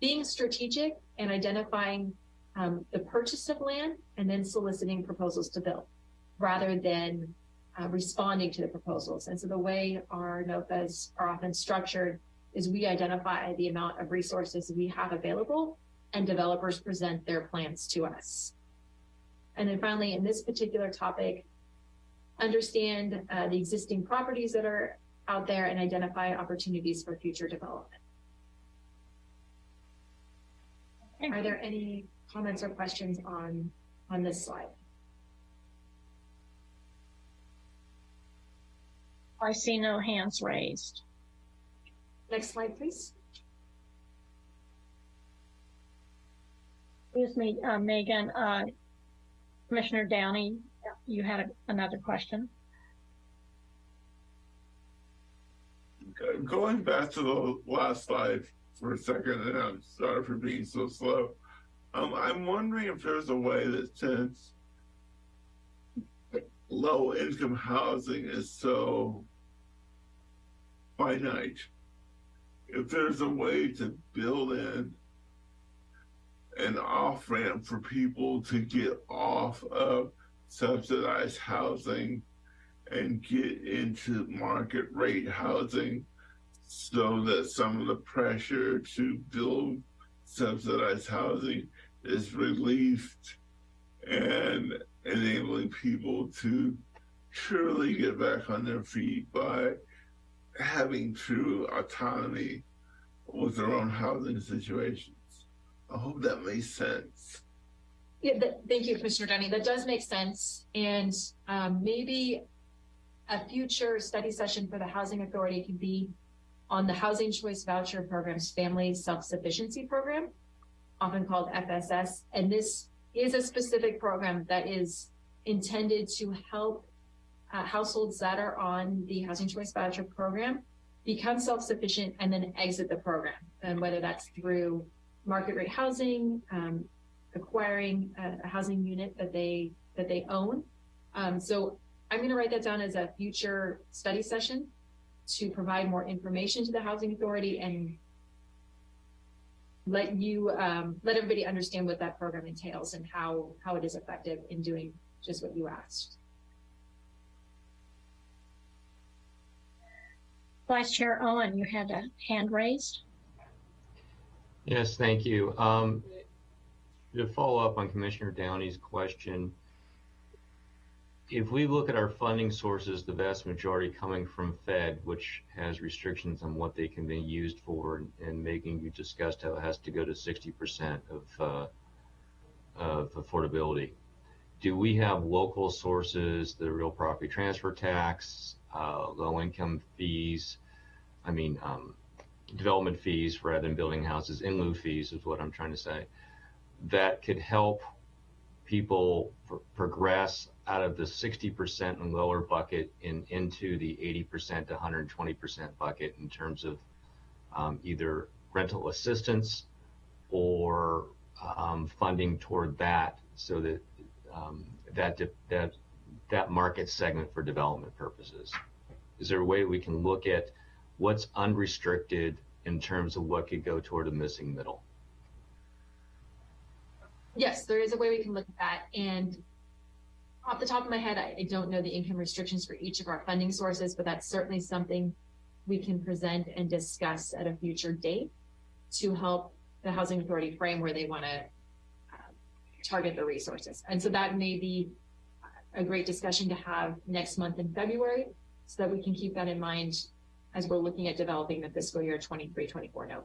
Being strategic and identifying um, the purchase of land and then soliciting proposals to build rather than uh, responding to the proposals. And so the way our NOFAs are often structured is we identify the amount of resources we have available and developers present their plans to us. And then finally, in this particular topic, understand uh, the existing properties that are out there and identify opportunities for future development. Are there any comments or questions on, on this slide? I see no hands raised. Next slide, please. Excuse me, uh, Megan, uh, Commissioner Downey, you had a- another question? Going back to the last slide for a second, and I'm sorry for being so slow. Um, I'm wondering if there's a way that since low income housing is so finite, if there's a way to build in an off ramp for people to get off of subsidized housing and get into market rate housing so that some of the pressure to build subsidized housing is relieved and enabling people to truly get back on their feet by having true autonomy with their own housing situations. I hope that makes sense. Yeah, thank you, Commissioner Dunning. That does make sense. And um, maybe a future study session for the Housing Authority can be on the Housing Choice Voucher Program's Family Self-Sufficiency Program, often called FSS. And this is a specific program that is intended to help uh, households that are on the Housing Choice Voucher Program become self-sufficient and then exit the program. And whether that's through market rate housing, um, acquiring a, a housing unit that they that they own. Um, so I'm going to write that down as a future study session to provide more information to the housing authority and let you um, let everybody understand what that program entails and how how it is effective in doing just what you asked. Vice Chair Owen, you had a hand raised? Yes, thank you. Um, to follow up on Commissioner Downey's question, if we look at our funding sources, the vast majority coming from Fed, which has restrictions on what they can be used for, and Megan you discussed how it has to go to 60% of, uh, of affordability. Do we have local sources, the real property transfer tax, uh, low income fees? I mean, um, development fees rather than building houses, in lieu fees is what I'm trying to say, that could help people pr- progress out of the 60% and lower bucket in into the 80% to 120% bucket in terms of um, either rental assistance or um, funding toward that so that um, that that that market segment for development purposes. Is there a way we can look at what's unrestricted in terms of what could go toward a missing middle? Yes, there is a way we can look at that. And off the top of my head, I, I don't know the income restrictions for each of our funding sources, but that's certainly something we can present and discuss at a future date to help the housing authority frame where they want to uh, target the resources. And so that may be a great discussion to have next month in February so that we can keep that in mind as we're looking at developing the fiscal year 23-24 NOFA.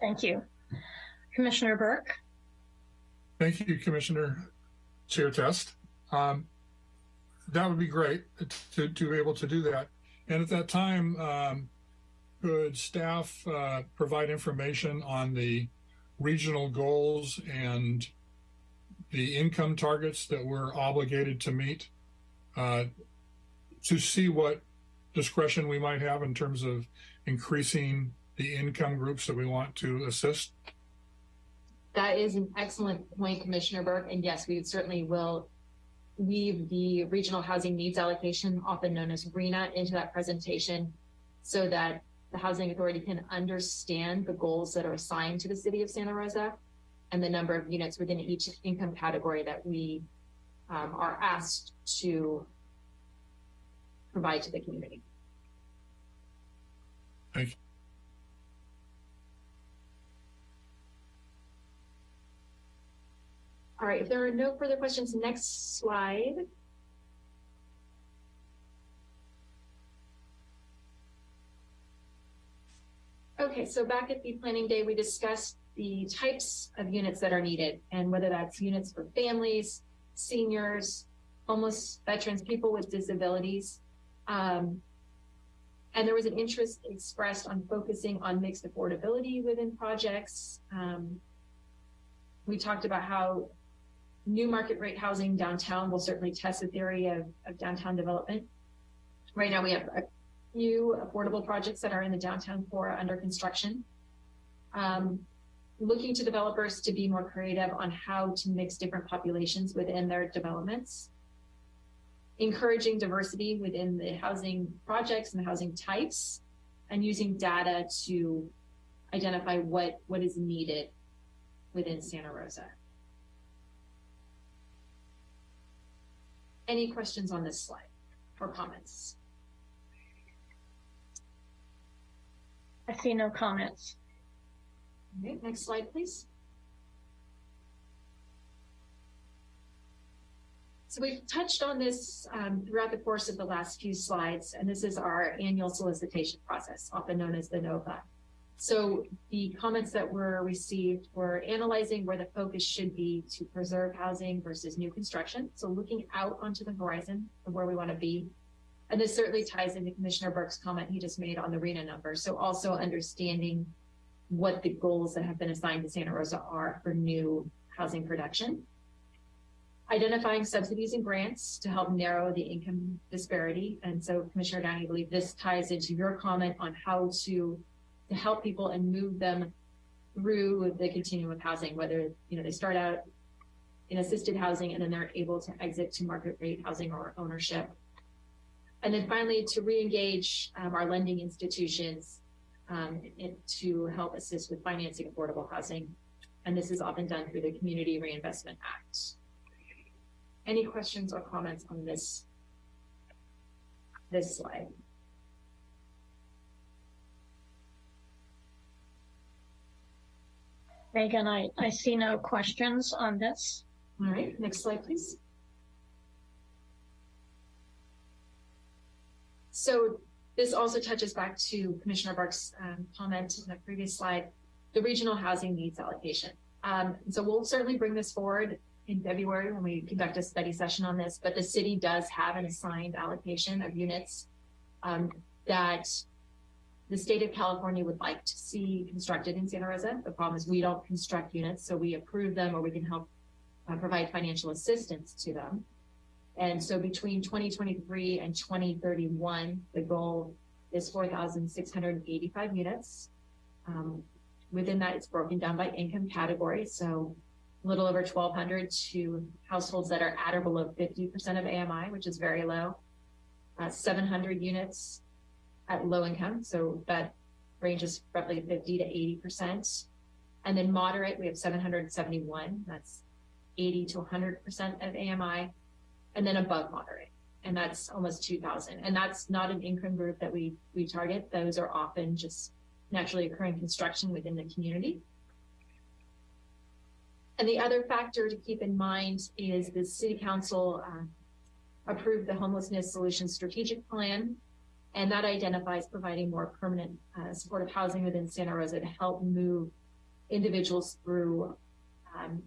Thank you. Commissioner Burke? Thank you, Commissioner Chair Test. Um, that would be great to, to be able to do that. And at that time, um, could staff uh, provide information on the regional goals and the income targets that we're obligated to meet uh, to see what discretion we might have in terms of increasing the income groups that we want to assist? That is an excellent point, Commissioner Burke. And yes, we certainly will weave the regional housing needs allocation, often known as RHNA, into that presentation so that the housing authority can understand the goals that are assigned to the city of Santa Rosa and the number of units within each income category that we um, are asked to provide to the community. Thank All right, if there are no further questions, next slide. Okay, so back at the planning day, we discussed the types of units that are needed and whether that's units for families, seniors, homeless veterans, people with disabilities. Um, and there was an interest expressed on focusing on mixed affordability within projects. Um, we talked about how new market rate housing downtown will certainly test the theory of, of downtown development. Right now, we have a few affordable projects that are in the downtown core under construction. Um, looking to developers to be more creative on how to mix different populations within their developments. Encouraging diversity within the housing projects and the housing types and using data to identify what, what is needed within Santa Rosa. Any questions on this slide or comments? I see no comments. Okay, next slide, please. So we've touched on this um, throughout the course of the last few slides, and this is our annual solicitation process, often known as the NOFA. So the comments that were received were analyzing where the focus should be to preserve housing versus new construction. So looking out onto the horizon of where we want to be. And this certainly ties into Commissioner Burke's comment he just made on the RHNA number. So also understanding what the goals that have been assigned to Santa Rosa are for new housing production. Identifying subsidies and grants to help narrow the income disparity. And so Commissioner Downey, I believe this ties into your comment on how to, to help people and move them through the continuum of housing, whether you know they start out in assisted housing and then they're able to exit to market rate housing or ownership. And then finally, to re-engage um, our lending institutions um, to help assist with financing affordable housing. And this is often done through the Community Reinvestment Act. Any questions or comments on this, this slide? Megan, I, I see no questions on this. All right, next slide, please. So this also touches back to Commissioner Burke's um, comment in the previous slide, the regional housing needs allocation. Um, so we'll certainly bring this forward in February when we conduct a study session on this, but the city does have an assigned allocation of units um, that the state of California would like to see constructed in Santa Rosa. The problem is we don't construct units, so we approve them or we can help uh, provide financial assistance to them. And so between 2023 and 2031, the goal is 4,685 units. Um, within that, it's broken down by income category. So a little over 1,200 to households that are at or below 50% of AMI, which is very low. Uh, 700 units at low income. So that ranges roughly 50 to 80%. And then moderate, we have 771. That's 80 to 100% of AMI and then above moderate. And that's almost 2000. And that's not an income group that we, we target. Those are often just naturally occurring construction within the community. And the other factor to keep in mind is the city council uh, approved the homelessness solution strategic plan. And that identifies providing more permanent uh, supportive housing within Santa Rosa to help move individuals through um,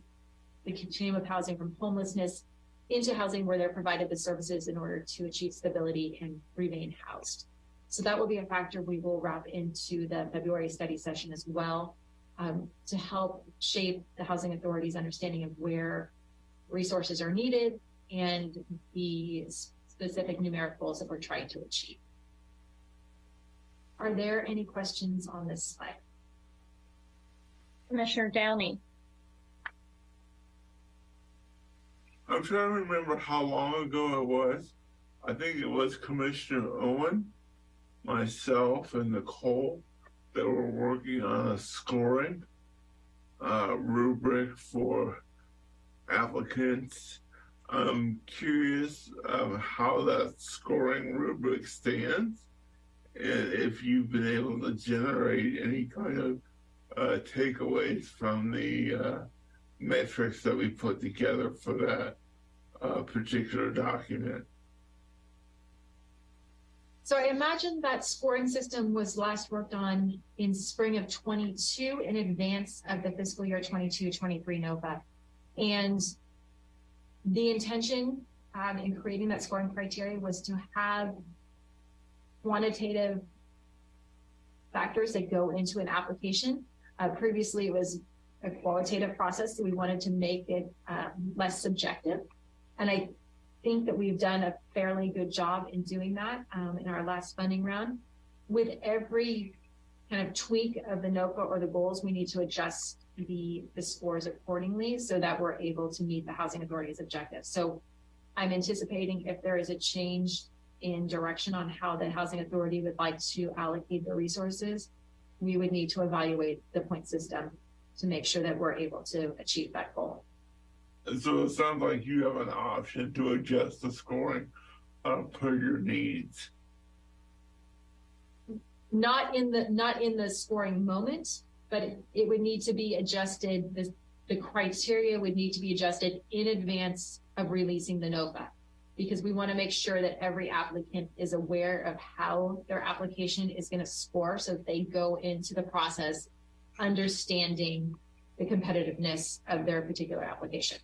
the continuum of housing from homelessness into housing where they're provided the services in order to achieve stability and remain housed. So that will be a factor we will wrap into the February study session as well um, to help shape the housing authority's understanding of where resources are needed and the specific numeric goals that we're trying to achieve. Are there any questions on this slide? Commissioner Downey. I'm trying to remember how long ago it was. I think it was Commissioner Owen, myself, and Nicole that were working on a scoring uh, rubric for applicants. I'm curious of how that scoring rubric stands and if you've been able to generate any kind of uh, takeaways from the uh, metrics that we put together for that uh, particular document. So I imagine that scoring system was last worked on in spring of 22 in advance of the fiscal year 22-23 NOFA. And the intention um, in creating that scoring criteria was to have quantitative factors that go into an application. Uh, previously, it was a qualitative process, so we wanted to make it um, less subjective. And I think that we've done a fairly good job in doing that um, in our last funding round. With every kind of tweak of the NOFA or the goals, we need to adjust the, the scores accordingly so that we're able to meet the housing authority's objectives. So I'm anticipating if there is a change in direction on how the housing authority would like to allocate the resources, we would need to evaluate the point system to make sure that we're able to achieve that goal. And So it sounds like you have an option to adjust the scoring uh, per your needs. Not in the not in the scoring moment, but it, it would need to be adjusted. The, the criteria would need to be adjusted in advance of releasing the NOFA because we want to make sure that every applicant is aware of how their application is going to score so that they go into the process understanding the competitiveness of their particular application.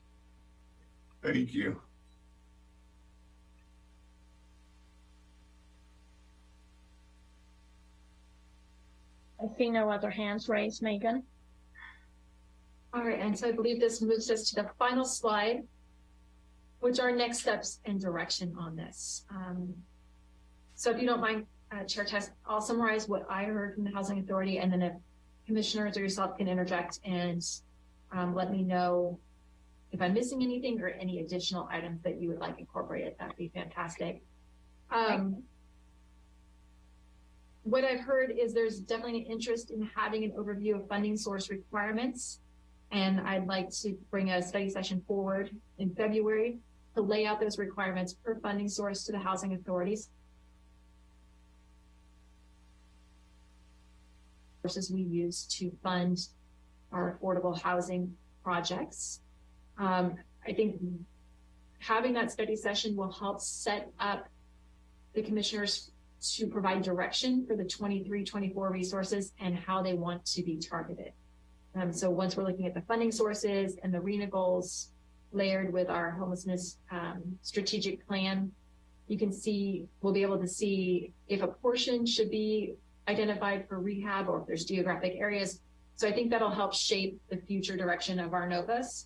Thank you. I see no other hands raised, Megan. All right, and so I believe this moves us to the final slide, which are next steps and direction on this. Um, so if you don't mind, uh, Chair Test, I'll summarize what I heard from the Housing Authority, and then if commissioners or yourself can interject and um, let me know if I'm missing anything or any additional items that you would like incorporated, that'd be fantastic. Um, what I've heard is there's definitely an interest in having an overview of funding source requirements. And I'd like to bring a study session forward in February to lay out those requirements per funding source to the housing authorities. Sources we use to fund our affordable housing projects. Um, I think having that study session will help set up the commissioners to provide direction for the 23-24 resources and how they want to be targeted. Um, so once we're looking at the funding sources and the RHNA goals layered with our homelessness um, strategic plan, you can see, we'll be able to see if a portion should be identified for rehab or if there's geographic areas. So I think that'll help shape the future direction of our NOFAs.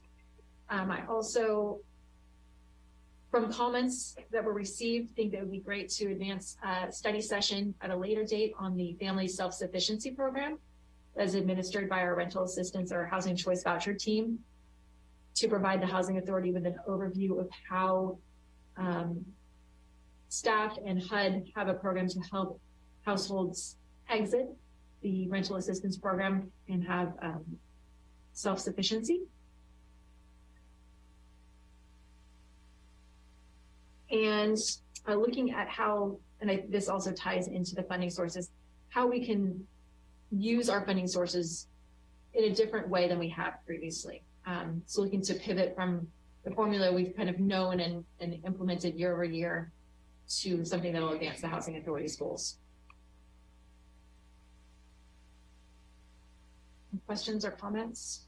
Um, I also, from comments that were received, think that it would be great to advance a study session at a later date on the family self-sufficiency program as administered by our rental assistance or housing choice voucher team to provide the housing authority with an overview of how um, staff and HUD have a program to help households exit the rental assistance program and have um, self-sufficiency. And uh, looking at how, and I, this also ties into the funding sources, how we can use our funding sources in a different way than we have previously. Um, so looking to pivot from the formula we've kind of known and, and implemented year over year to something that will advance the housing authority's goals. Questions or comments?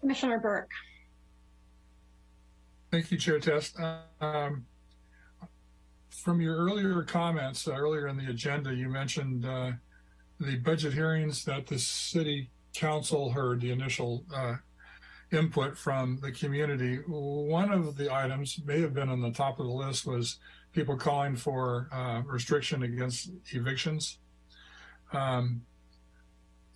Commissioner Burke. Thank you, Chair Test. Um, from your earlier comments, uh, earlier in the agenda, you mentioned uh, the budget hearings that the city council heard the initial uh, input from the community. One of the items may have been on the top of the list was people calling for uh, restriction against evictions. Um,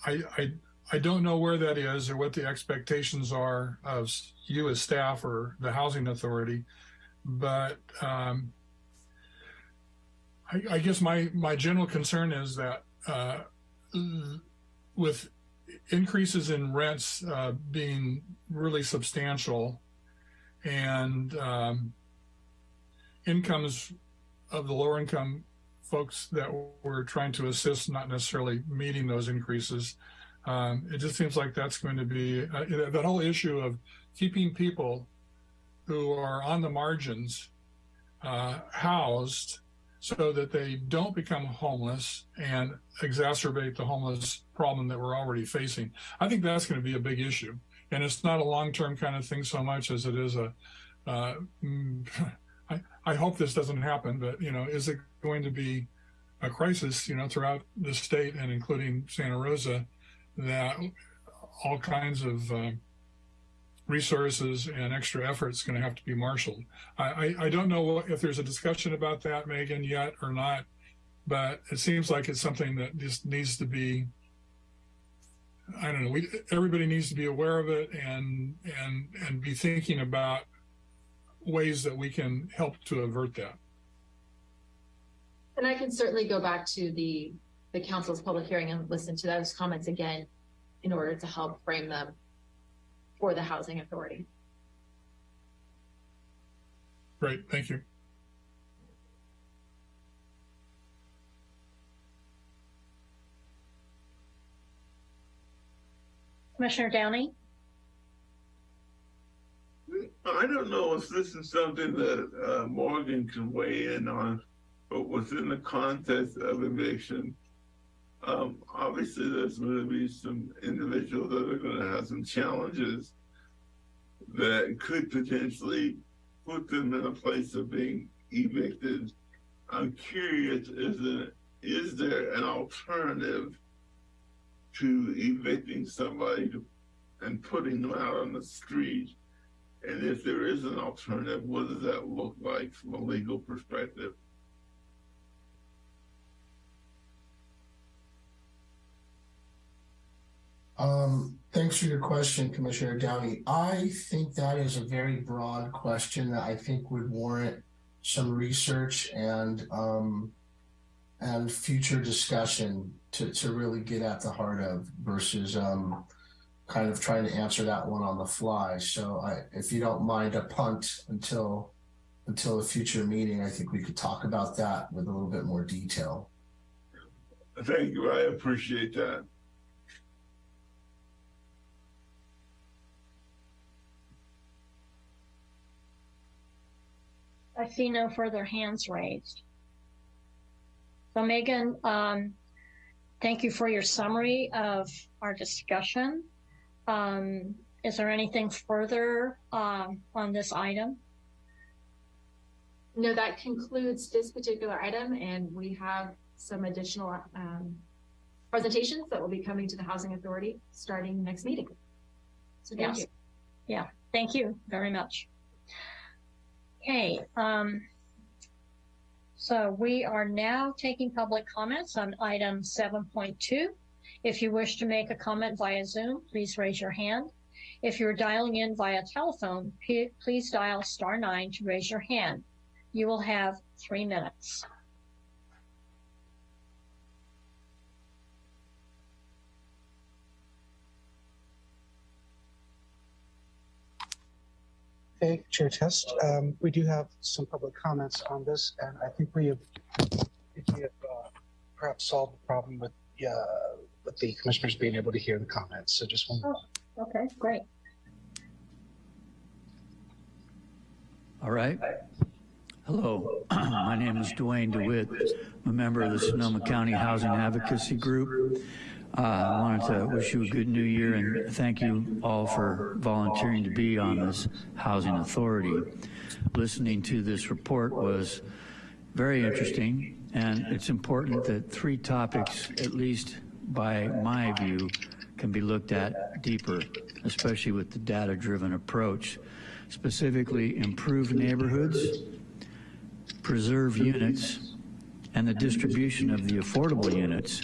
I, I, I don't know where that is or what the expectations are of you as staff or the housing authority, but um, I, I, guess my, my general concern is that uh, with increases in rents uh, being really substantial and um, incomes of the lower income folks that we're trying to assist not necessarily meeting those increases. Um, it just seems like that's going to be uh, that whole issue of keeping people who are on the margins uh, housed so that they don't become homeless and exacerbate the homeless problem that we're already facing. I think that's going to be a big issue. And it's not a long-term kind of thing so much as it is a, uh, mm, I, I hope this doesn't happen, but you know, is it going to be a crisis, you know, throughout the state and including Santa Rosa that all kinds of uh, resources and extra efforts going to have to be marshaled. I, I, I don't know if there's a discussion about that, Megan, yet or not, but it seems like it's something that just needs to be. I don't know. We, everybody needs to be aware of it and and and be thinking about ways that we can help to avert that. And I can certainly go back to the, the council's public hearing and listen to those comments again in order to help frame them for the housing authority. Great, thank you. Commissioner Downey? I don't know if this is something that uh, Morgan can weigh in on, but within the context of eviction, um, obviously there's going to be some individuals that are going to have some challenges that could potentially put them in a place of being evicted. I'm curious, is there, is there an alternative to evicting somebody and putting them out on the street? And if there is an alternative, what does that look like from a legal perspective? Um, thanks for your question, Commissioner Downey. I think that is a very broad question that I think would warrant some research and um, and future discussion to, to really get at the heart of versus um, kind of trying to answer that one on the fly. So I, if you don't mind a punt until until a future meeting, I think we could talk about that with a little bit more detail. Thank you. I appreciate that. I see no further hands raised. So Megan, um, thank you for your summary of our discussion. Um, is there anything further um, on this item? No, that concludes this particular item, and we have some additional um, presentations that will be coming to the Housing Authority starting next meeting. So thank Yes. you. Yeah, thank you very much. Okay, um, so we are now taking public comments on item 7.2. If you wish to make a comment via Zoom, please raise your hand. If you're dialing in via telephone, please dial star nine to raise your hand. You will have three minutes. Okay, Chair Test. Um, we do have some public comments on this, and I think we have, we have uh, perhaps solved the problem with uh, with the commissioners being able to hear the comments. So just one. Oh, Okay, great. All right. Hello, my name is Dwayne DeWitt. I'm a member of the Sonoma County Housing Advocacy Group. Uh, I wanted to wish you a good new year and thank you all for volunteering to be on this Housing Authority. Listening to this report was very interesting, and it's important that three topics, at least by my view, can be looked at deeper, especially with the data-driven approach. Specifically, improve neighborhoods, preserve units, and the distribution of the affordable units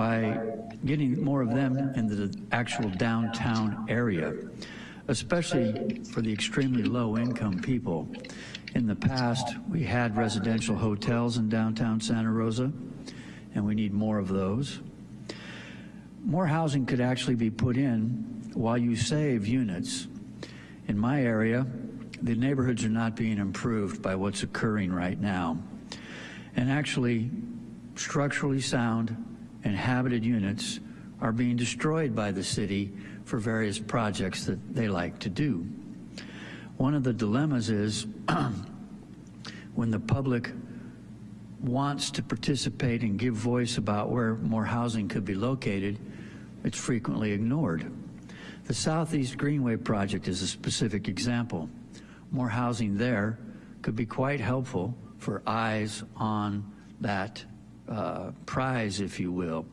by getting more of them in the actual downtown area, especially for the extremely low-income people. In the past, we had residential hotels in downtown Santa Rosa, and we need more of those. More housing could actually be put in while you save units. In my area, the neighborhoods are not being improved by what's occurring right now. And actually, structurally sound inhabited units are being destroyed by the city for various projects that they like to do. one of the dilemmas is when the public wants to participate and give voice about where more housing could be located, it's frequently ignored. The Southeast Greenway project is a specific example. More housing there could be quite helpful for eyes on that uh, prize, if you will.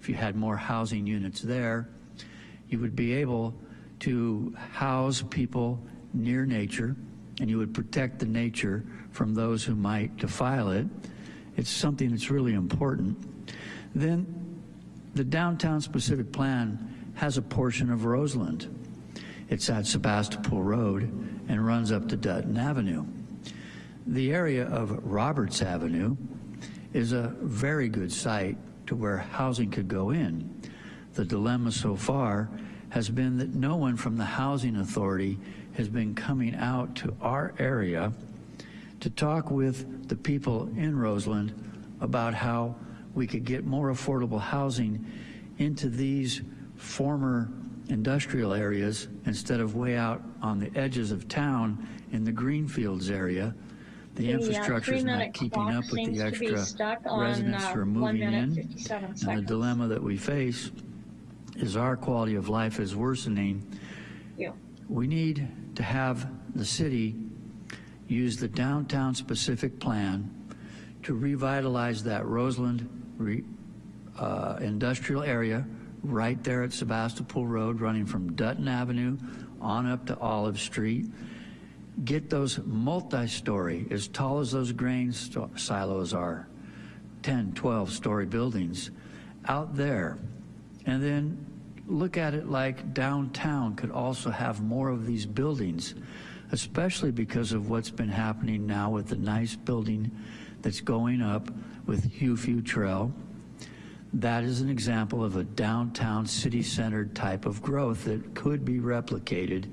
If you had more housing units there, you would be able to house people near nature and you would protect the nature from those who might defile it. It's something that's really important. Then the downtown specific plan has a portion of Roseland. It's at Sebastopol Road and runs up to Dutton Avenue. The area of Roberts Avenue is a very good site to where housing could go in. The dilemma so far has been that no one from the Housing Authority has been coming out to our area to talk with the people in Roseland about how we could get more affordable housing into these former industrial areas instead of way out on the edges of town in the Greenfields area. The uh, infrastructure is not keeping up with the extra residents uh, who are moving in. And the dilemma that we face is our quality of life is worsening. Yeah. We need to have the city use the downtown specific plan to revitalize that Roseland re, uh, industrial area right there at Sebastopol Road, running from Dutton Avenue on up to Olive Street. Get those multi-story, as tall as those grain silos are, 10, 12 story buildings out there. And then look at it like downtown could also have more of these buildings, especially because of what's been happening now with the nice building that's going up with Hugh Futrell. That is an example of a downtown city-centered type of growth that could be replicated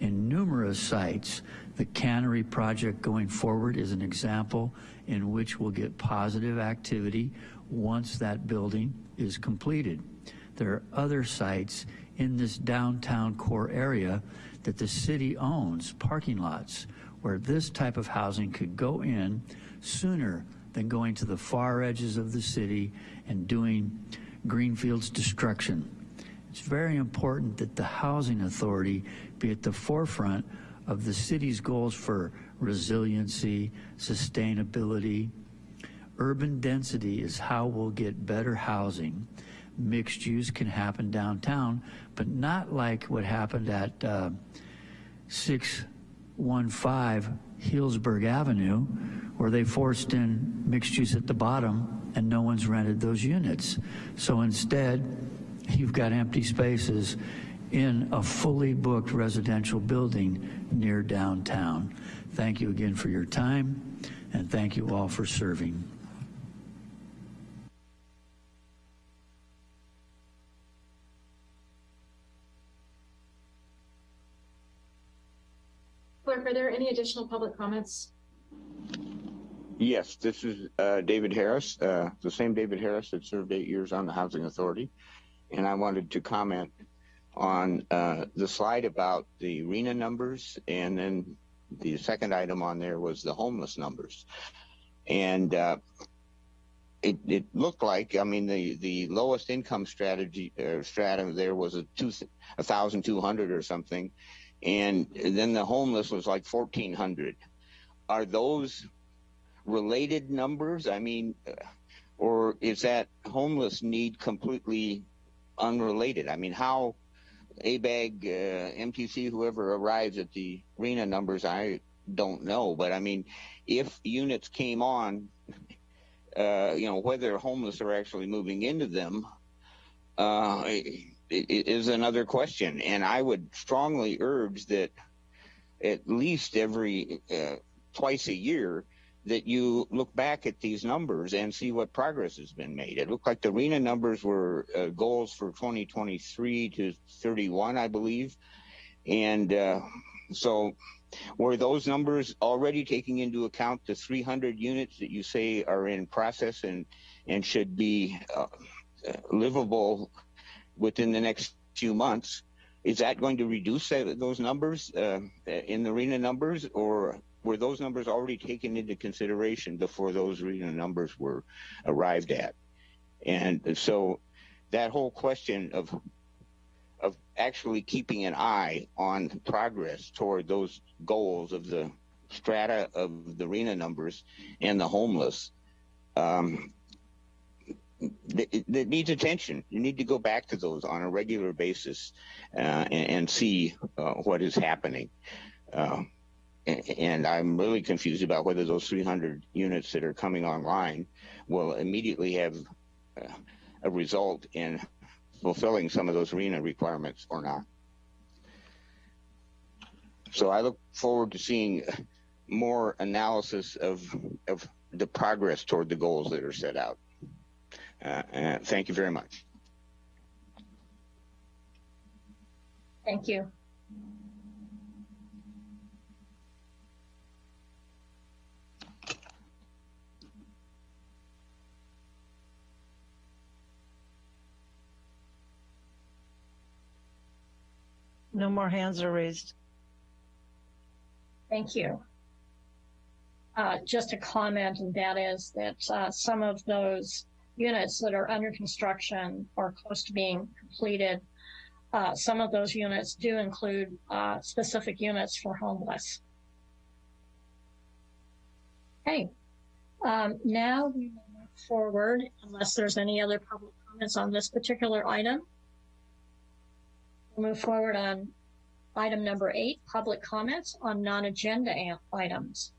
in numerous sites. The cannery project going forward is an example in which we'll get positive activity once that building is completed. There are other sites in this downtown core area that the city owns, parking lots, where this type of housing could go in sooner than going to the far edges of the city and doing Greenfield's destruction. It's very important that the Housing Authority be at the forefront of the city's goals for resiliency, sustainability. Urban density is how we'll get better housing. Mixed use can happen downtown, but not like what happened at uh, 615 Healdsburg Avenue, where they forced in mixed use at the bottom and no one's rented those units. So instead, you've got empty spaces in a fully booked residential building near downtown. Thank you again for your time, and thank you all for serving. Clerk, are there any additional public comments? Yes, this is uh, David Harris, uh, the same David Harris that served eight years on the Housing Authority. And I wanted to comment on uh, the slide about the RHNA numbers. And then the second item on there was the homeless numbers. And uh, it, it looked like, I mean, the, the lowest income strategy uh, stratum there was a two, 1,200 or something. And then the homeless was like 1,400. Are those related numbers? I mean, or is that homeless need completely unrelated? I mean, how ABAG, uh, MTC, whoever arrives at the arena numbers, I don't know. But I mean, if units came on, uh, you know, whether homeless are actually moving into them, uh, another question. And I would strongly urge that at least every uh, twice a year that you look back at these numbers and see what progress has been made. It looked like the RHNA numbers were uh, goals for 2023 to 31, I believe. And uh, so were those numbers already taking into account the 300 units that you say are in process and, and should be uh, livable within the next few months? is that going to reduce those numbers uh, in the RHNA numbers, or were those numbers already taken into consideration before those RHNA numbers were arrived at? And so that whole question of of actually keeping an eye on progress toward those goals of the strata of the RHNA numbers and the homeless um, that, that needs attention. You need to go back to those on a regular basis uh, and, and, see uh, what is happening. Uh, and, I'm really confused about whether those 300 units that are coming online will immediately have uh, a result in fulfilling some of those RHNA requirements or not. So I look forward to seeing more analysis of, of the progress toward the goals that are set out. Uh, and thank you very much. Thank you. No more hands are raised. Thank you. Uh, just a comment, and that is that uh, some of those units that are under construction or close to being completed, uh, some of those units do include uh, specific units for homeless. Okay, um, now we move forward unless there's any other public comments on this particular item. We'll move forward on item number eight, public comments on non-agenda items.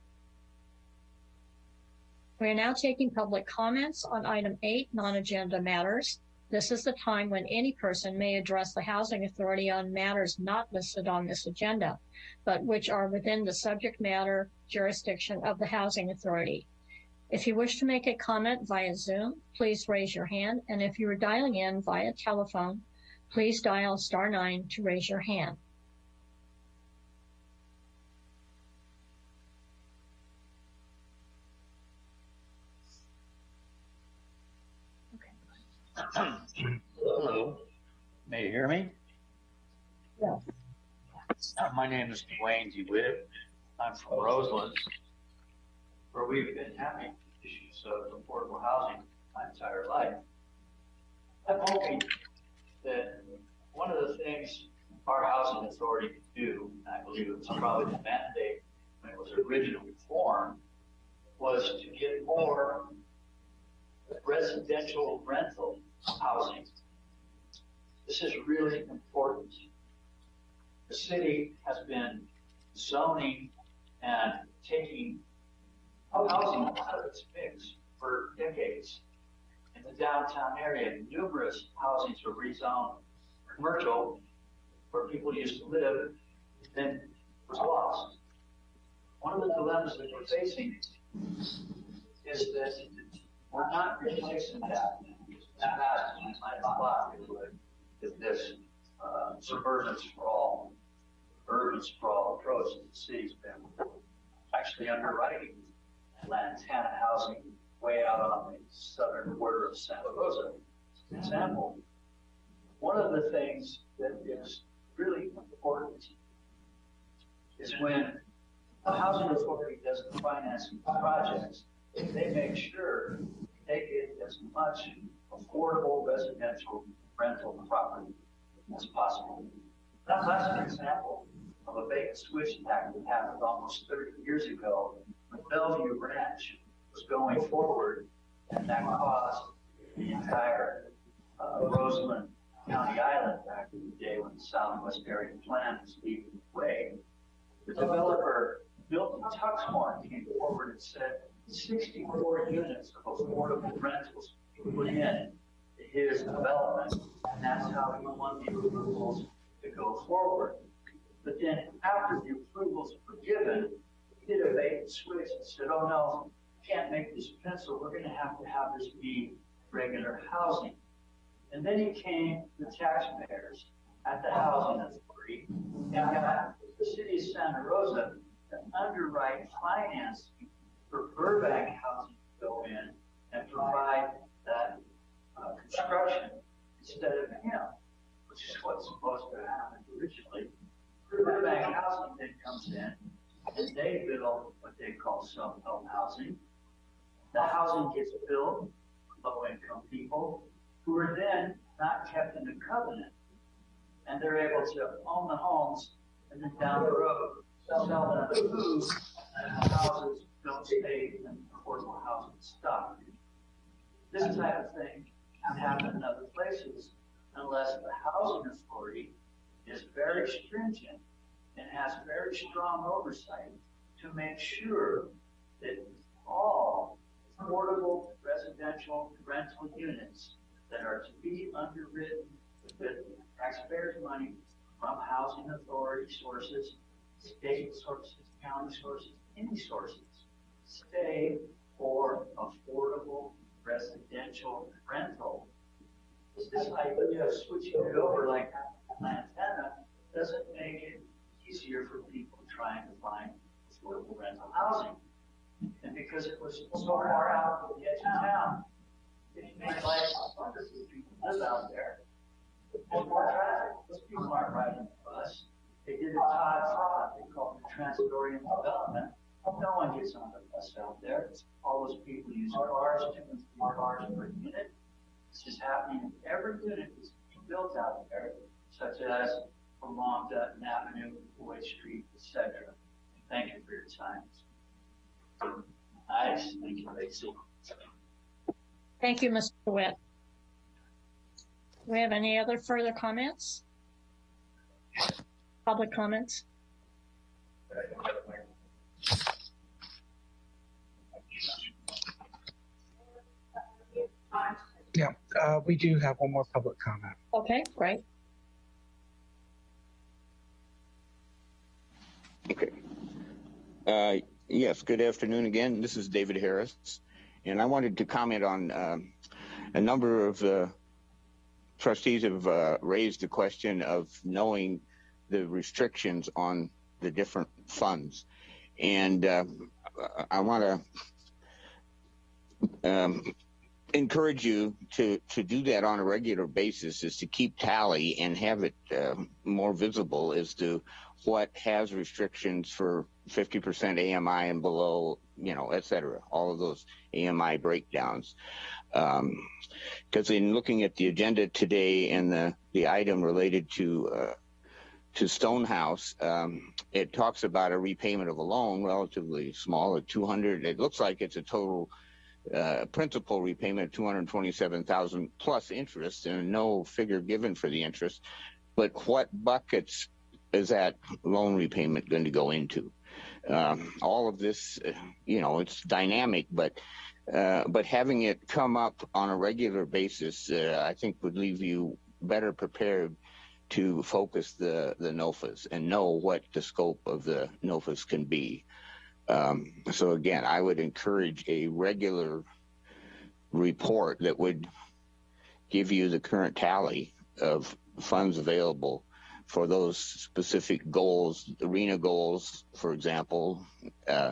We are now taking public comments on item eight, non-agenda matters. This is the time when any person may address the Housing Authority on matters not listed on this agenda, but which are within the subject matter jurisdiction of the Housing Authority. If you wish to make a comment via Zoom, please raise your hand, and if you are dialing in via telephone, please dial star nine to raise your hand. Hello. May you hear me? Yeah. Uh, my name is Dwayne DeWitt. I'm from Roseland, where we've been having issues of affordable housing my entire life. I'm hoping that one of the things our housing authority could do, and I believe it was probably the mandate when it was originally formed, was to get more residential rental housing. This is really important. The city has been zoning and taking housing out of its mix for decades. The downtown area, numerous housings were rezoned commercial where people used to live, then was lost. One of the dilemmas that we're facing is that we're not really fixing that. That my thought is this uh, suburban sprawl, urban sprawl approach that the city's been actually underwriting Lantana housing way out on the southern border of Santa Rosa. Example, one of the things that is really important is when a housing authority does the financing projects, they make sure they get as much affordable residential rental property as possible. That's an example of a bait and switch attack that happened almost 30 years ago when Bellevue Ranch going forward, and that caused the entire uh, Roseland County Island back in the day when the Southwest Area Plan was leading the way. The developer, Milton Tuxmore, came forward and said 64 units of affordable rentals put in his development, and that's how he won the approvals to go forward. But then after the approvals were given, he did a bait and switch and said, oh no, can't make this pencil. We're going to have to have this be regular housing. And then he came the taxpayers at the housing authority and got the city of Santa Rosa to underwrite financing for Burbank housing to go in and provide that uh, construction instead of him, which is what's supposed to happen. originally. Burbank Housing then comes in and they build what they call self-help housing. The housing gets built, low-income people, who are then not kept in the covenant. And they're able to own the homes and then down the road, sell them and the houses don't stay in affordable housing stock. This type of thing can happen in other places unless the housing authority is very stringent and has very strong oversight to make sure that all affordable residential rental units that are to be underwritten with taxpayers' money from housing authority sources, state sources, county sources, any sources, stay for affordable residential rental. This idea of switching it over like an antenna doesn't make it easier for people trying to find affordable rental housing. And because it was so far out of the edge of town, it made life harder for people live out there. There's more traffic. Those people aren't riding the bus. They did a TOD fraud. They called it transit-oriented development. No one gets on the bus out there. All those people use cars, and three cars per unit. This is happening in every unit that's built out there, such as Dutton Avenue, Boyd Street, etc. Thank you for your time. Nice, thank you, Lacey. Thank you, Mr. Witt. Do we have any other further comments? Public comments? Yeah, uh, we do have one more public comment. Okay, great. Okay. Uh, yes, good afternoon again. This is David Harris. And I wanted to comment on um, a number of uh, trustees have uh, raised the question of knowing the restrictions on the different funds. And uh, I want to um, encourage you to, to do that on a regular basis is to keep tally and have it uh, more visible as to what has restrictions for 50% AMI and below, you know, et cetera, all of those AMI breakdowns. Because um, in looking at the agenda today and the, the item related to uh, to Stonehouse, um, it talks about a repayment of a loan, relatively small, at 200. It looks like it's a total uh, principal repayment of 227,000 plus interest, and no figure given for the interest. But what buckets is that loan repayment going to go into? Um, all of this, you know, it's dynamic, but uh, but having it come up on a regular basis, uh, I think would leave you better prepared to focus the the NOFAs and know what the scope of the NOFAs can be. Um, so again, I would encourage a regular report that would give you the current tally of funds available for those specific goals, arena goals, for example. Uh,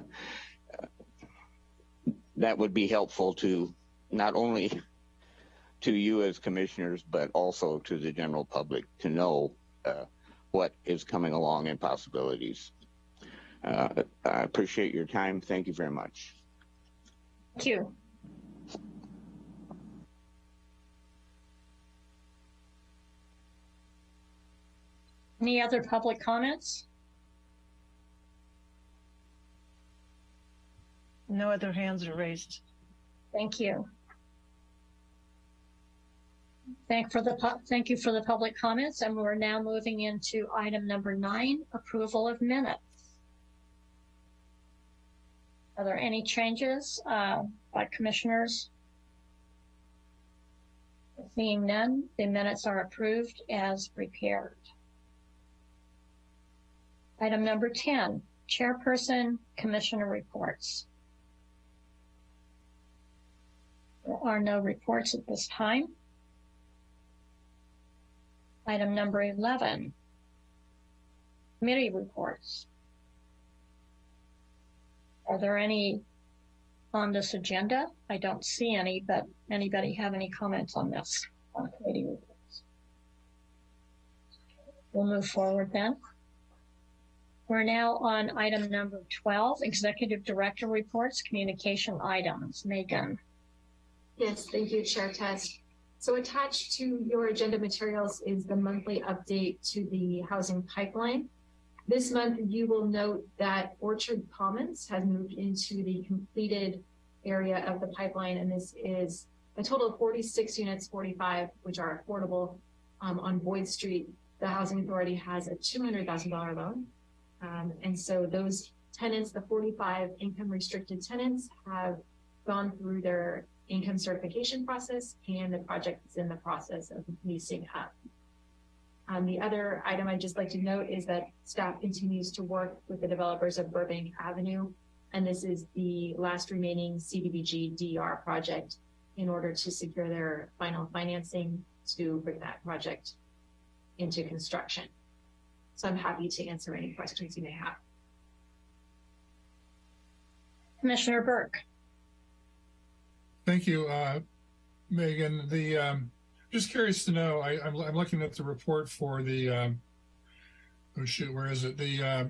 that would be helpful to not only to you as commissioners, but also to the general public to know uh, what is coming along and possibilities. Uh, I appreciate your time. Thank you very much. Thank you. Any other public comments? No other hands are raised. Thank you. Thank for the thank you for the public comments, and we're now moving into item number nine, approval of minutes. Are there any changes uh, by commissioners? Seeing none, the minutes are approved as prepared. Item number 10, chairperson commissioner reports. There are no reports at this time. Item number 11, committee reports. Are there any on this agenda? I don't see any, but anybody have any comments on this on committee reports? We'll move forward then. We're now on item number 12, Executive Director Reports, Communication Items. Megan. Yes, thank you, Chair Test. So attached to your agenda materials is the monthly update to the housing pipeline. This month, you will note that Orchard Commons has moved into the completed area of the pipeline, and this is a total of 46 units, 45 which are affordable um, on Boyd Street. The Housing Authority has a $200,000 loan. Um, and so those tenants, the 45 income restricted tenants, have gone through their income certification process, and the project is in the process of leasing up. Um, the other item I'd just like to note is that staff continues to work with the developers of Burbank Avenue, and this is the last remaining CDBG DR project in order to secure their final financing to bring that project into construction. So I'm happy to answer any questions you may have. Commissioner Burke. Thank you, uh, Megan. The um, just curious to know. I, I'm, I'm looking at the report for the. Um, oh shoot, where is it? The uh,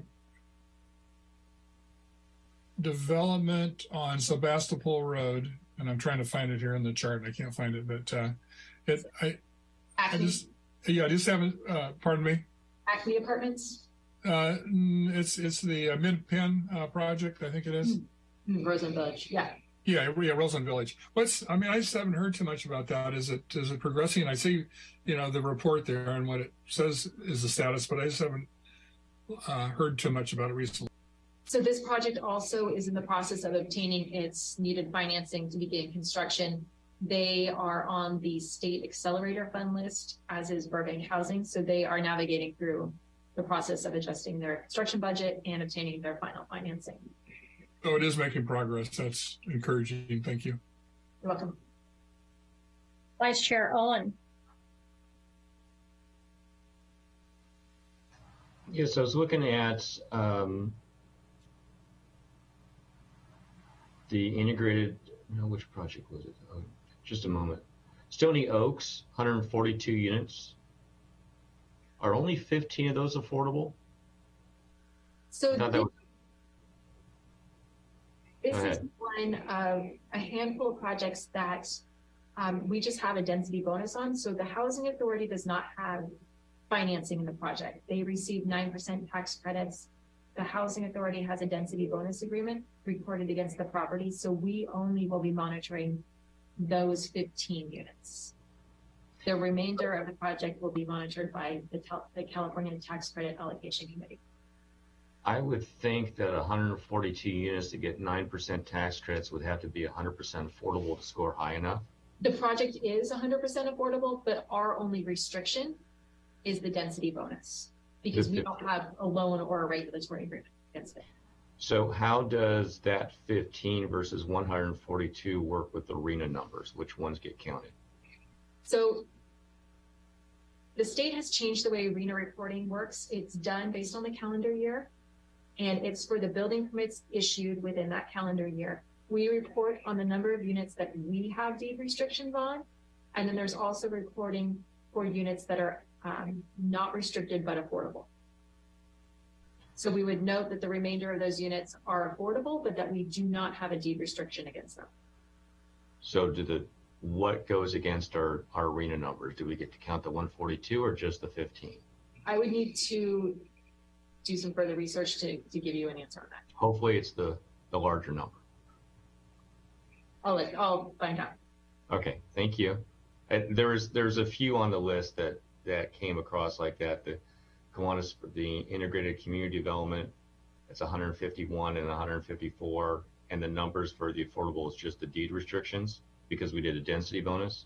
development on Sebastopol Road, and I'm trying to find it here in the chart, and I can't find it. But uh, it, I, I just, yeah, I just haven't. Uh, pardon me. Acme Apartments, Uh, mm, it's it's the uh, MidPen uh, project, I think it is. Roseland Village, yeah. Yeah, yeah, Roseland Village. What's I mean, I just haven't heard too much about that. Is it is it progressing? I see, you know, the report there and what it says is the status, but I just haven't uh, heard too much about it recently. So this project also is in the process of obtaining its needed financing to begin construction. They are on the state accelerator fund list, as is Burbank Housing. So they are navigating through the process of adjusting their construction budget and obtaining their final financing. Oh, it is making progress. That's encouraging. Thank you. You're welcome. Vice Chair Owen. Yes, I was looking at um, the integrated, no, which project was it? Oh, just a moment. Stony Oaks, 142 units. Are only 15 of those affordable? So this was- This is one of a handful of projects that um, we just have a density bonus on. So the Housing Authority does not have financing in the project. They receive nine percent tax credits. The Housing Authority has a density bonus agreement recorded against the property, so we only will be monitoring those fifteen units. The remainder of the project will be monitored by the the California Tax Credit Allocation Committee. I would think that 142 units to get 9% tax credits would have to be 100% affordable to score high enough. The project is hundred percent affordable, but our only restriction is the density bonus. Because we don't have a loan or a regulatory agreement against it. So how does that 15 versus 142 work with the RHNA numbers? Which ones get counted? So the state has changed the way RHNA reporting works. It's done based on the calendar year. And it's for the building permits issued within that calendar year. We report on the number of units that we have deed restrictions on. And then there's also reporting for units that are um, not restricted but affordable. So we would note that the remainder of those units are affordable, but that we do not have a deed restriction against them. So do the, what goes against our, our RHNA numbers? Do we get to count the 142 or just the 15? I would need to do some further research to, to give you an answer on that. Hopefully it's the, the larger number. I'll let, I'll find out. Okay, thank you. And there's, there's a few on the list that, that came across like that. The Kiwanis, the integrated community development, it's 151 and 154. And the numbers for the affordable is just the deed restrictions because we did a density bonus.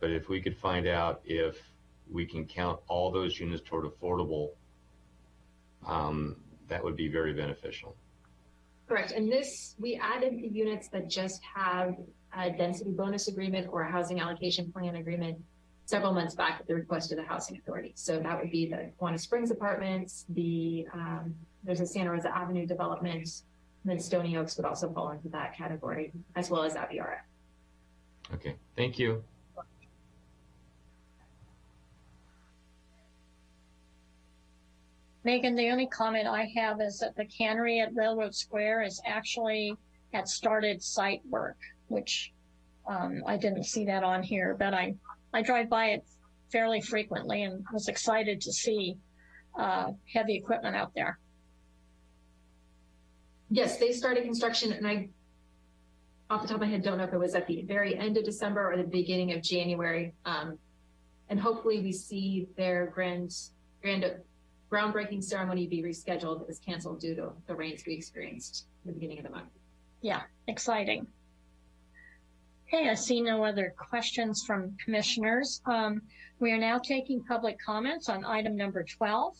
But if we could find out if we can count all those units toward affordable, um, that would be very beneficial. Correct. And this, we added the units that just have a density bonus agreement or a housing allocation plan agreement several months back at the request of the housing authority. So that would be the Kiwanis Springs Apartments, the, um, there's a Santa Rosa Avenue development, and then Stony Oaks would also fall into that category, as well as Aviara. Okay, thank you. Megan, the only comment I have is that the cannery at Railroad Square is actually had started site work, which um, I didn't see that on here, but I, I drive by it fairly frequently and was excited to see uh, heavy equipment out there. Yes, they started construction and I, off the top of my head, don't know if it was at the very end of December or the beginning of January. Um, and hopefully we see their grand, grand groundbreaking ceremony be rescheduled. It was canceled due to the rains we experienced in the beginning of the month. Yeah, exciting. Okay, I see no other questions from commissioners. Um, we are now taking public comments on item number 12.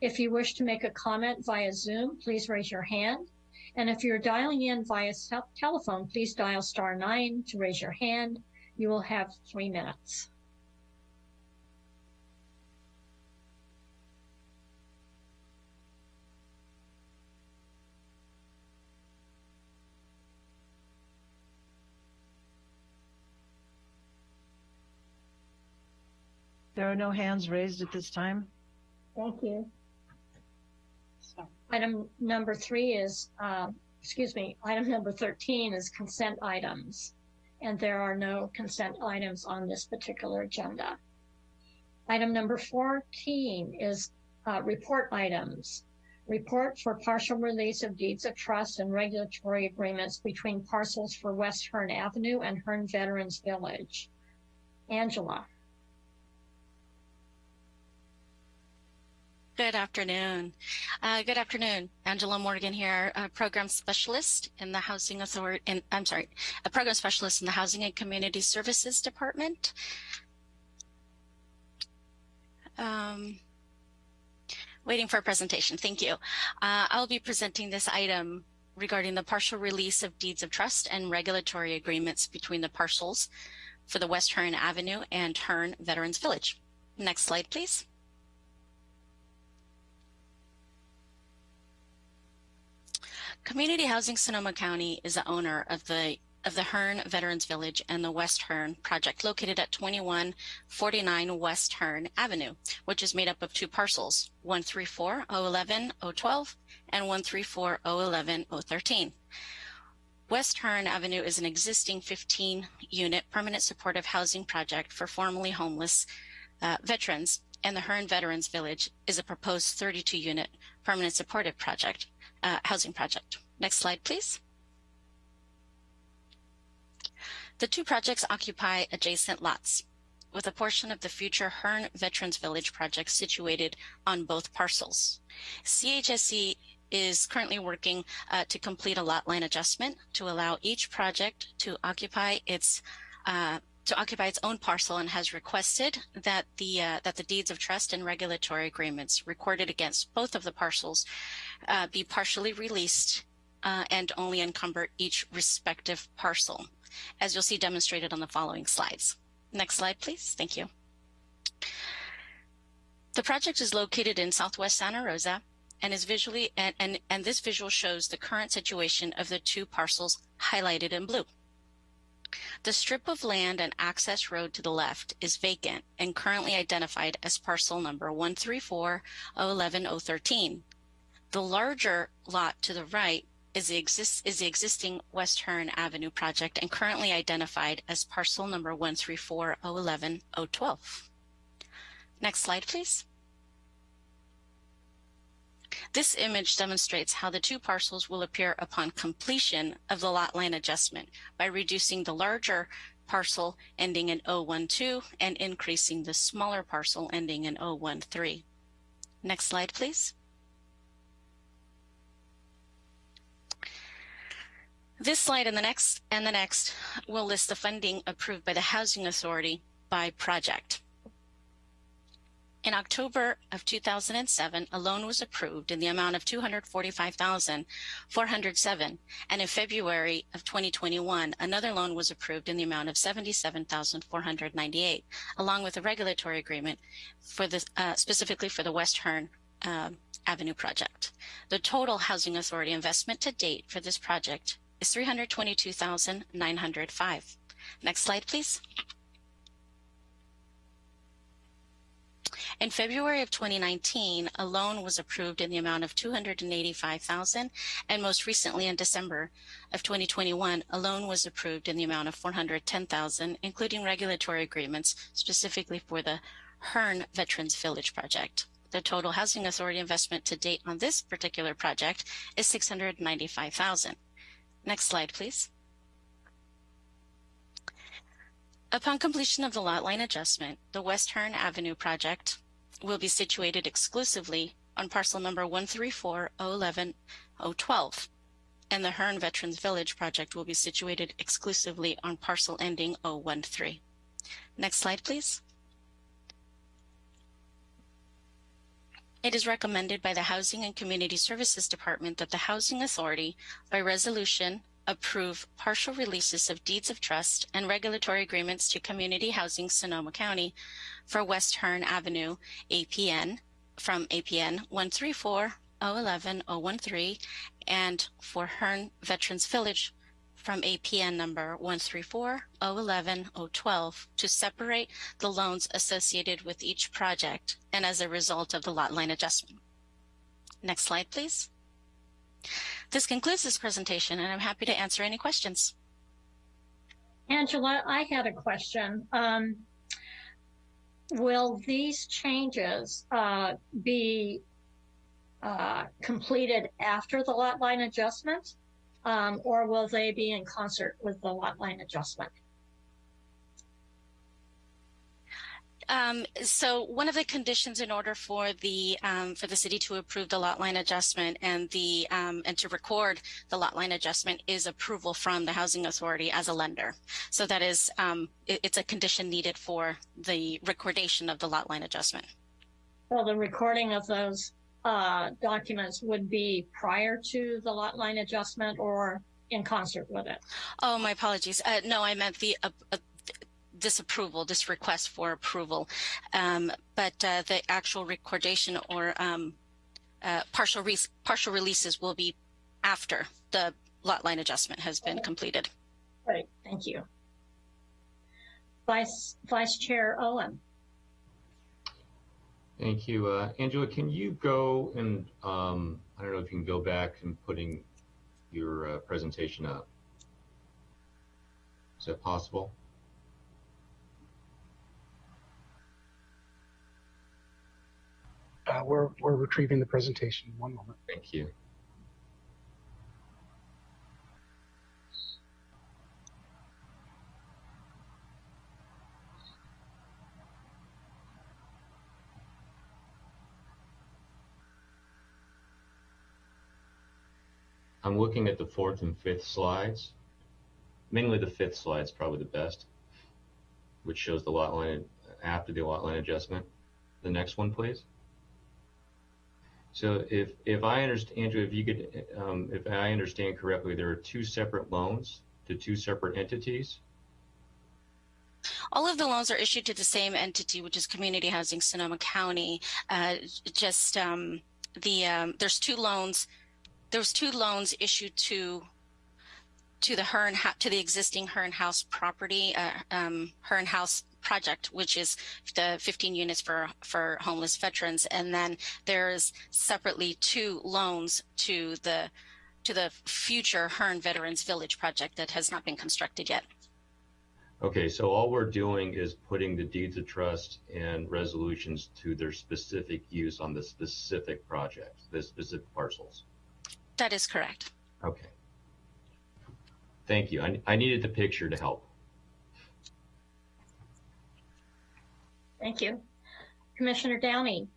If you wish to make a comment via Zoom, please raise your hand. And if you're dialing in via telephone, please dial star nine to raise your hand. You will have three minutes. There are no hands raised at this time. Thank you. Item number three is, uh, excuse me, item number 13 is consent items. And there are no consent items on this particular agenda. Item number 14 is uh, report items. Report for partial release of deeds of trust and regulatory agreements between parcels for West Hearn Avenue and Hearn Veterans Village. Angela. Good afternoon. Uh, good afternoon. Angela Morgan here, a program specialist in the Housing Authority, in, I'm sorry, a program specialist in the Housing and Community Services Department. Um, waiting for a presentation. Thank you. Uh, I'll be presenting this item regarding the partial release of deeds of trust and regulatory agreements between the parcels for the West Hearn Avenue and Hearn Veterans Village. Next slide, please. Community Housing Sonoma County is the owner of the of the Hearn Veterans Village and the West Hearn project located at 2149 West Hearn Avenue, which is made up of two parcels, 134-011-012 and 134-011-013. West Hearn Avenue is an existing 15-unit permanent supportive housing project for formerly homeless uh, veterans, and the Hearn Veterans Village is a proposed 32-unit permanent supportive project uh, housing project. Next slide, please. The two projects occupy adjacent lots, with a portion of the future Hearn Veterans Village project situated on both parcels. CHSC is currently working uh, to complete a lot line adjustment to allow each project to occupy its uh, to occupy its own parcel and has requested that the uh, that the deeds of trust and regulatory agreements recorded against both of the parcels uh, be partially released uh, and only encumber each respective parcel, as you'll see demonstrated on the following slides. Next slide, please. Thank you. The project is located in southwest Santa Rosa and is visually and, and, and this visual shows the current situation of the two parcels highlighted in blue. The strip of land and access road to the left is vacant and currently identified as parcel number 134-011-013. The larger lot to the right is the, exist, is the existing West Hearn Avenue project and currently identified as parcel number 134-011-012. Next slide, please. This image demonstrates how the two parcels will appear upon completion of the lot line adjustment by reducing the larger parcel ending in 012 and increasing the smaller parcel ending in 013. Next slide, please. This slide and the next and the next will list the funding approved by the Housing Authority by project. In October of 2007, a loan was approved in the amount of 245,407, and in February of 2021, another loan was approved in the amount of 77,498, along with a regulatory agreement for the uh, specifically for the West Hearn uh, Avenue project. The total Housing Authority investment to date for this project is 322,905. Next slide, please. In February of 2019, a loan was approved in the amount of 285,000, and most recently in December of 2021, a loan was approved in the amount of 410,000, including regulatory agreements specifically for the Hearn Veterans Village project. The total Housing Authority investment to date on this particular project is 695,000. Next slide, please. Upon completion of the lot line adjustment, the West Hearn Avenue project will be situated exclusively on parcel number 134-011-012, and the Hearn Veterans Village project will be situated exclusively on parcel ending 013. Next slide, please. It is recommended by the Housing and Community Services Department that the Housing Authority, by resolution, approve partial releases of deeds of trust and regulatory agreements to Community Housing Sonoma County for West Hearn Avenue, APN, from APN 134-011-013, and for Hearn Veterans Village from APN number 134-011-012 to separate the loans associated with each project and as a result of the lot line adjustment. Next slide, please. This concludes this presentation, and I'm happy to answer any questions. Angela, I had a question. Um, will these changes uh, be uh, completed after the lot line adjustment, um, or will they be in concert with the lot line adjustment? Um, so one of the conditions in order for the um, for the city to approve the lot line adjustment and the um, and to record the lot line adjustment is approval from the housing authority as a lender. So that is um, it, it's a condition needed for the recordation of the lot line adjustment. So the recording of those uh, documents would be prior to the lot line adjustment or in concert with it? Oh, my apologies. Uh, no, I meant the uh, uh disapproval, this request for approval. Um, but uh, the actual recordation or um, uh, partial, re partial releases will be after the lot line adjustment has been completed. Great, thank you. Vice, Vice Chair Owen. Thank you. Uh, Angela, can you go and, um, I don't know if you can go back and putting your uh, presentation up. Is that possible? Uh, we're, we're retrieving the presentation. One moment. Thank you. I'm looking at the fourth and fifth slides. Mainly the fifth slide is probably the best, which shows the lot line after the lot line adjustment. The next one, please. So if, if I understand, Andrew, if you could, um, if I understand correctly, there are two separate loans to two separate entities. All of the loans are issued to the same entity, which is Community Housing Sonoma County. Uh, just um, the um, there's two loans. There's two loans issued to to the Hearn to the existing Hearn House property, uh, um, Hearn House project, which is the 15 units for, for homeless veterans. And then there's separately two loans to the to the future Hearn Veterans Village project that has not been constructed yet. Okay, so all we're doing is putting the deeds of trust and resolutions to their specific use on the specific project, the specific parcels. That is correct. Okay. Thank you. I, I needed the picture to help. Thank you. Commissioner Downey.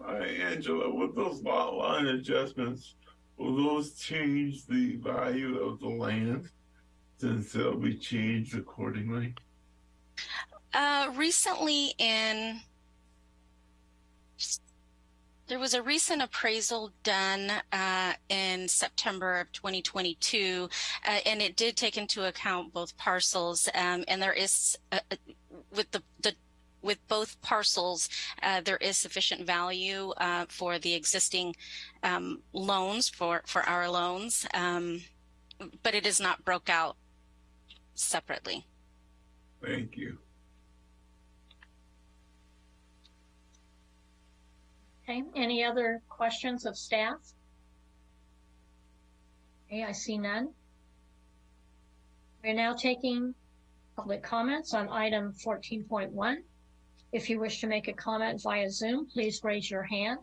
Hi, Angela. With those lot line adjustments, will those change the value of the land since they'll be changed accordingly? Uh, recently in there was a recent appraisal done uh, in September of 2022, uh, and it did take into account both parcels. Um, and there is, uh, uh, with the, the with both parcels, uh, there is sufficient value uh, for the existing um, loans for for our loans, um, but it is not broke out separately. Thank you. Okay, any other questions of staff? Okay, I see none. We're now taking public comments on item 14.1. If you wish to make a comment via Zoom, please raise your hand.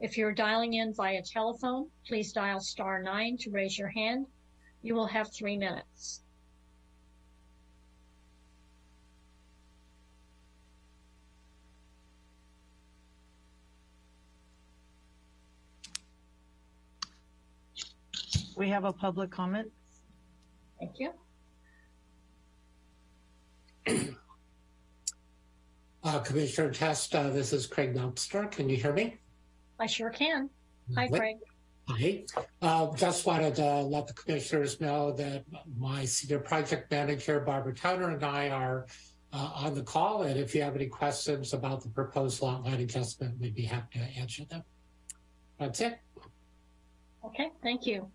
If you're dialing in via telephone, please dial star nine to raise your hand. You will have three minutes. We have a public comment. Thank you. Uh, Commissioner Test, uh, this is Craig Meltzer. Can you hear me? I sure can. Hi, Lovely. Craig. Hi. Uh, just wanted to let the commissioners know that my senior project manager, Barbara Towner, and I are uh, on the call. And if you have any questions about the proposed lot line adjustment, we'd be happy to answer them. That's it. Okay, thank you.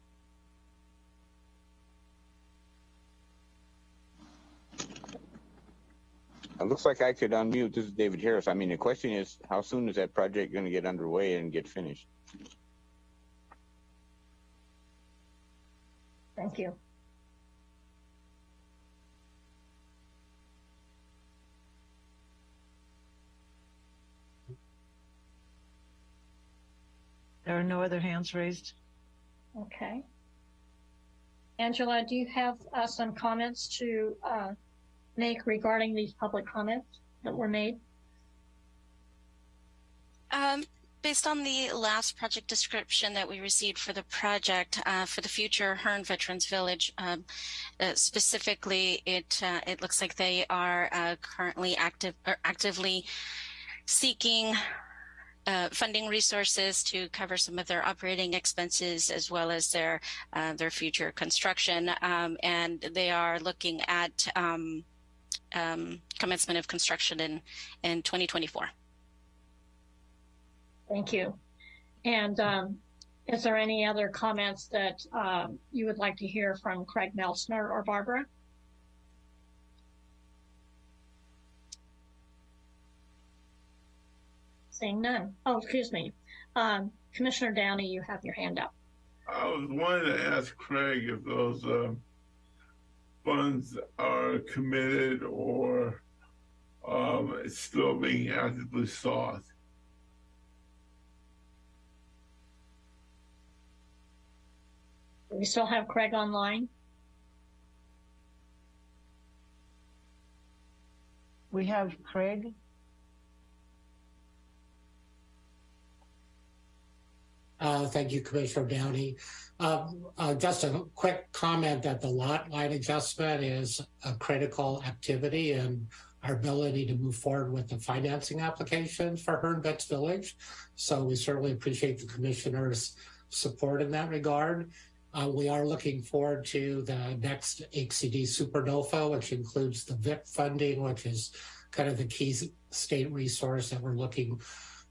It looks like I could unmute. This is David Harris. I mean, the question is, how soon is that project going to get underway and get finished? Thank you. There are no other hands raised. Okay. Angela, do you have uh, some comments to uh, make regarding these public comments that were made? Um, based on the last project description that we received for the project uh, for the future Hearn Veterans Village, um, uh, specifically, it uh, it looks like they are uh, currently active or actively seeking uh, funding resources to cover some of their operating expenses as well as their uh, their future construction, um, and they are looking at um, um, commencement of construction in in 2024. Thank you. And um, is there any other comments that um, you would like to hear from Craig Melsner or Barbara? Seeing none. Oh, excuse me. Um, Commissioner Downey, you have your hand up. I was wanting to ask Craig if those um, funds are committed or um, still being actively sought. We still have Craig online? We have Craig. Uh, thank you, Commissioner Downey. Uh, uh, just a quick comment that the lot line adjustment is a critical activity in our ability to move forward with the financing application for Hearn Vets Village. So we certainly appreciate the commissioner's support in that regard. Uh, we are looking forward to the next HCD Super NOFA, which includes the VIP funding, which is kind of the key state resource that we're looking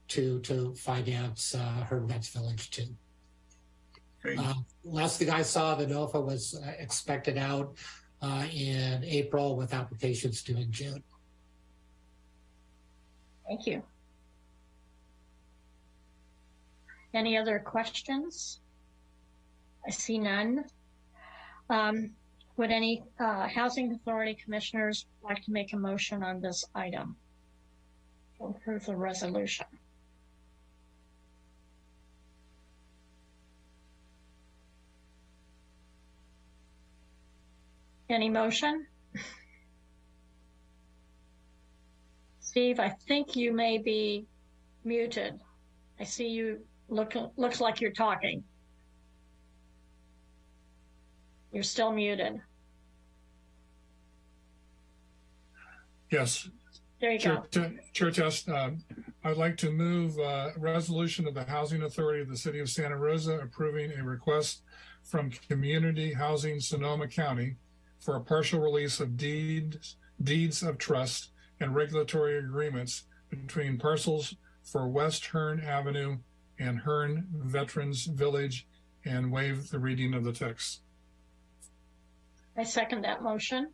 to to finance uh, Village too. Uh, last thing I saw, the NOFA was uh, expected out uh, in April with applications due in June. Thank you. Any other questions? I see none. Um, would any uh, Housing Authority Commissioners like to make a motion on this item? To approve the resolution. Any motion? Steve, I think you may be muted. I see you look, looks like you're talking. You're still muted. Yes. There you Chair, go. Chair Test, um, I'd like to move uh, a resolution of the Housing Authority of the City of Santa Rosa approving a request from Community Housing Sonoma County for a partial release of deeds, deeds of trust and regulatory agreements between parcels for West Hearn Avenue and Hearn Veterans Village and waive the reading of the text. I second that motion.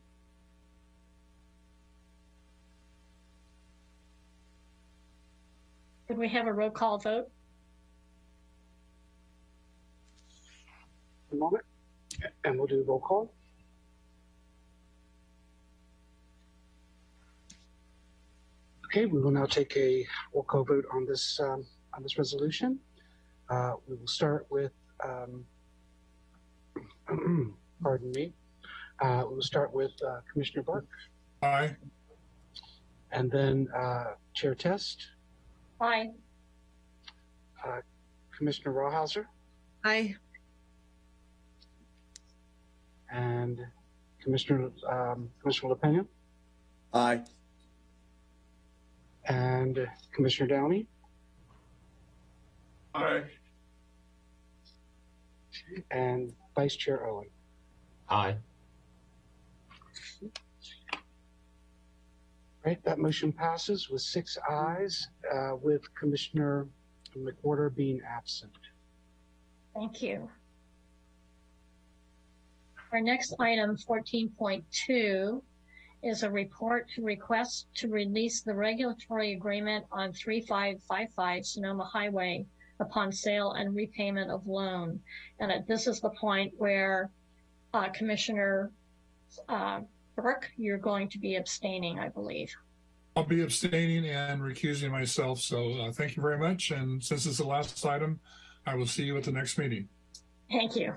Could we have a roll call vote? A moment, and we'll do roll call. Okay, we will now take a roll call vote on this um, on this resolution. Uh, we will start with, um, pardon me, uh, we will start with uh, Commissioner Burke, Aye. and then uh, Chair Test, Aye. uh, Commissioner Rawhauser, Aye. and Commissioner um, Commissioner LaPena, Aye. And Commissioner Downey, Aye. and Vice Chair Owen. Aye. Right, that motion passes with six ayes, uh, with Commissioner McWhorter being absent. Thank you. Our next item, fourteen point two, is a report to request to release the regulatory agreement on three five five five Sonoma Highway upon sale and repayment of loan. And uh, this is the point where uh, Commissioner uh, Burke, you're going to be abstaining, I believe. I'll be abstaining and recusing myself. So uh, thank you very much. And since it's the last item, I will see you at the next meeting. Thank you.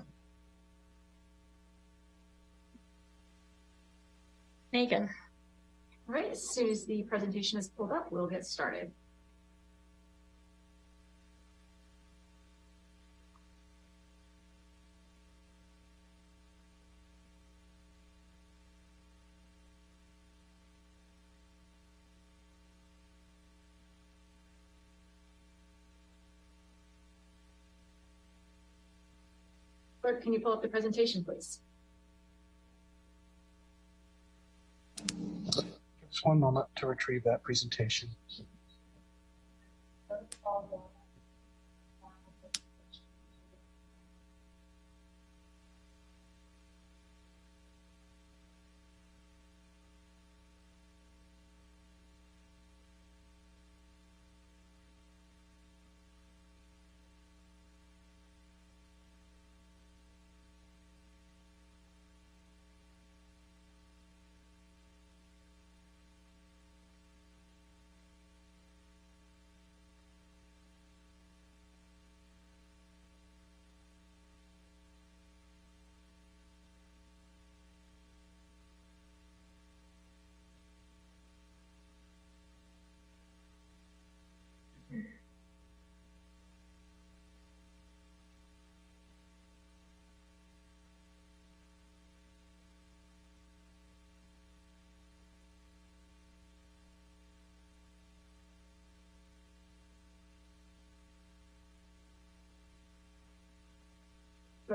Megan. All right, as soon as the presentation is pulled up, we'll get started. Clerk, can you pull up the presentation, please? Just one moment to retrieve that presentation.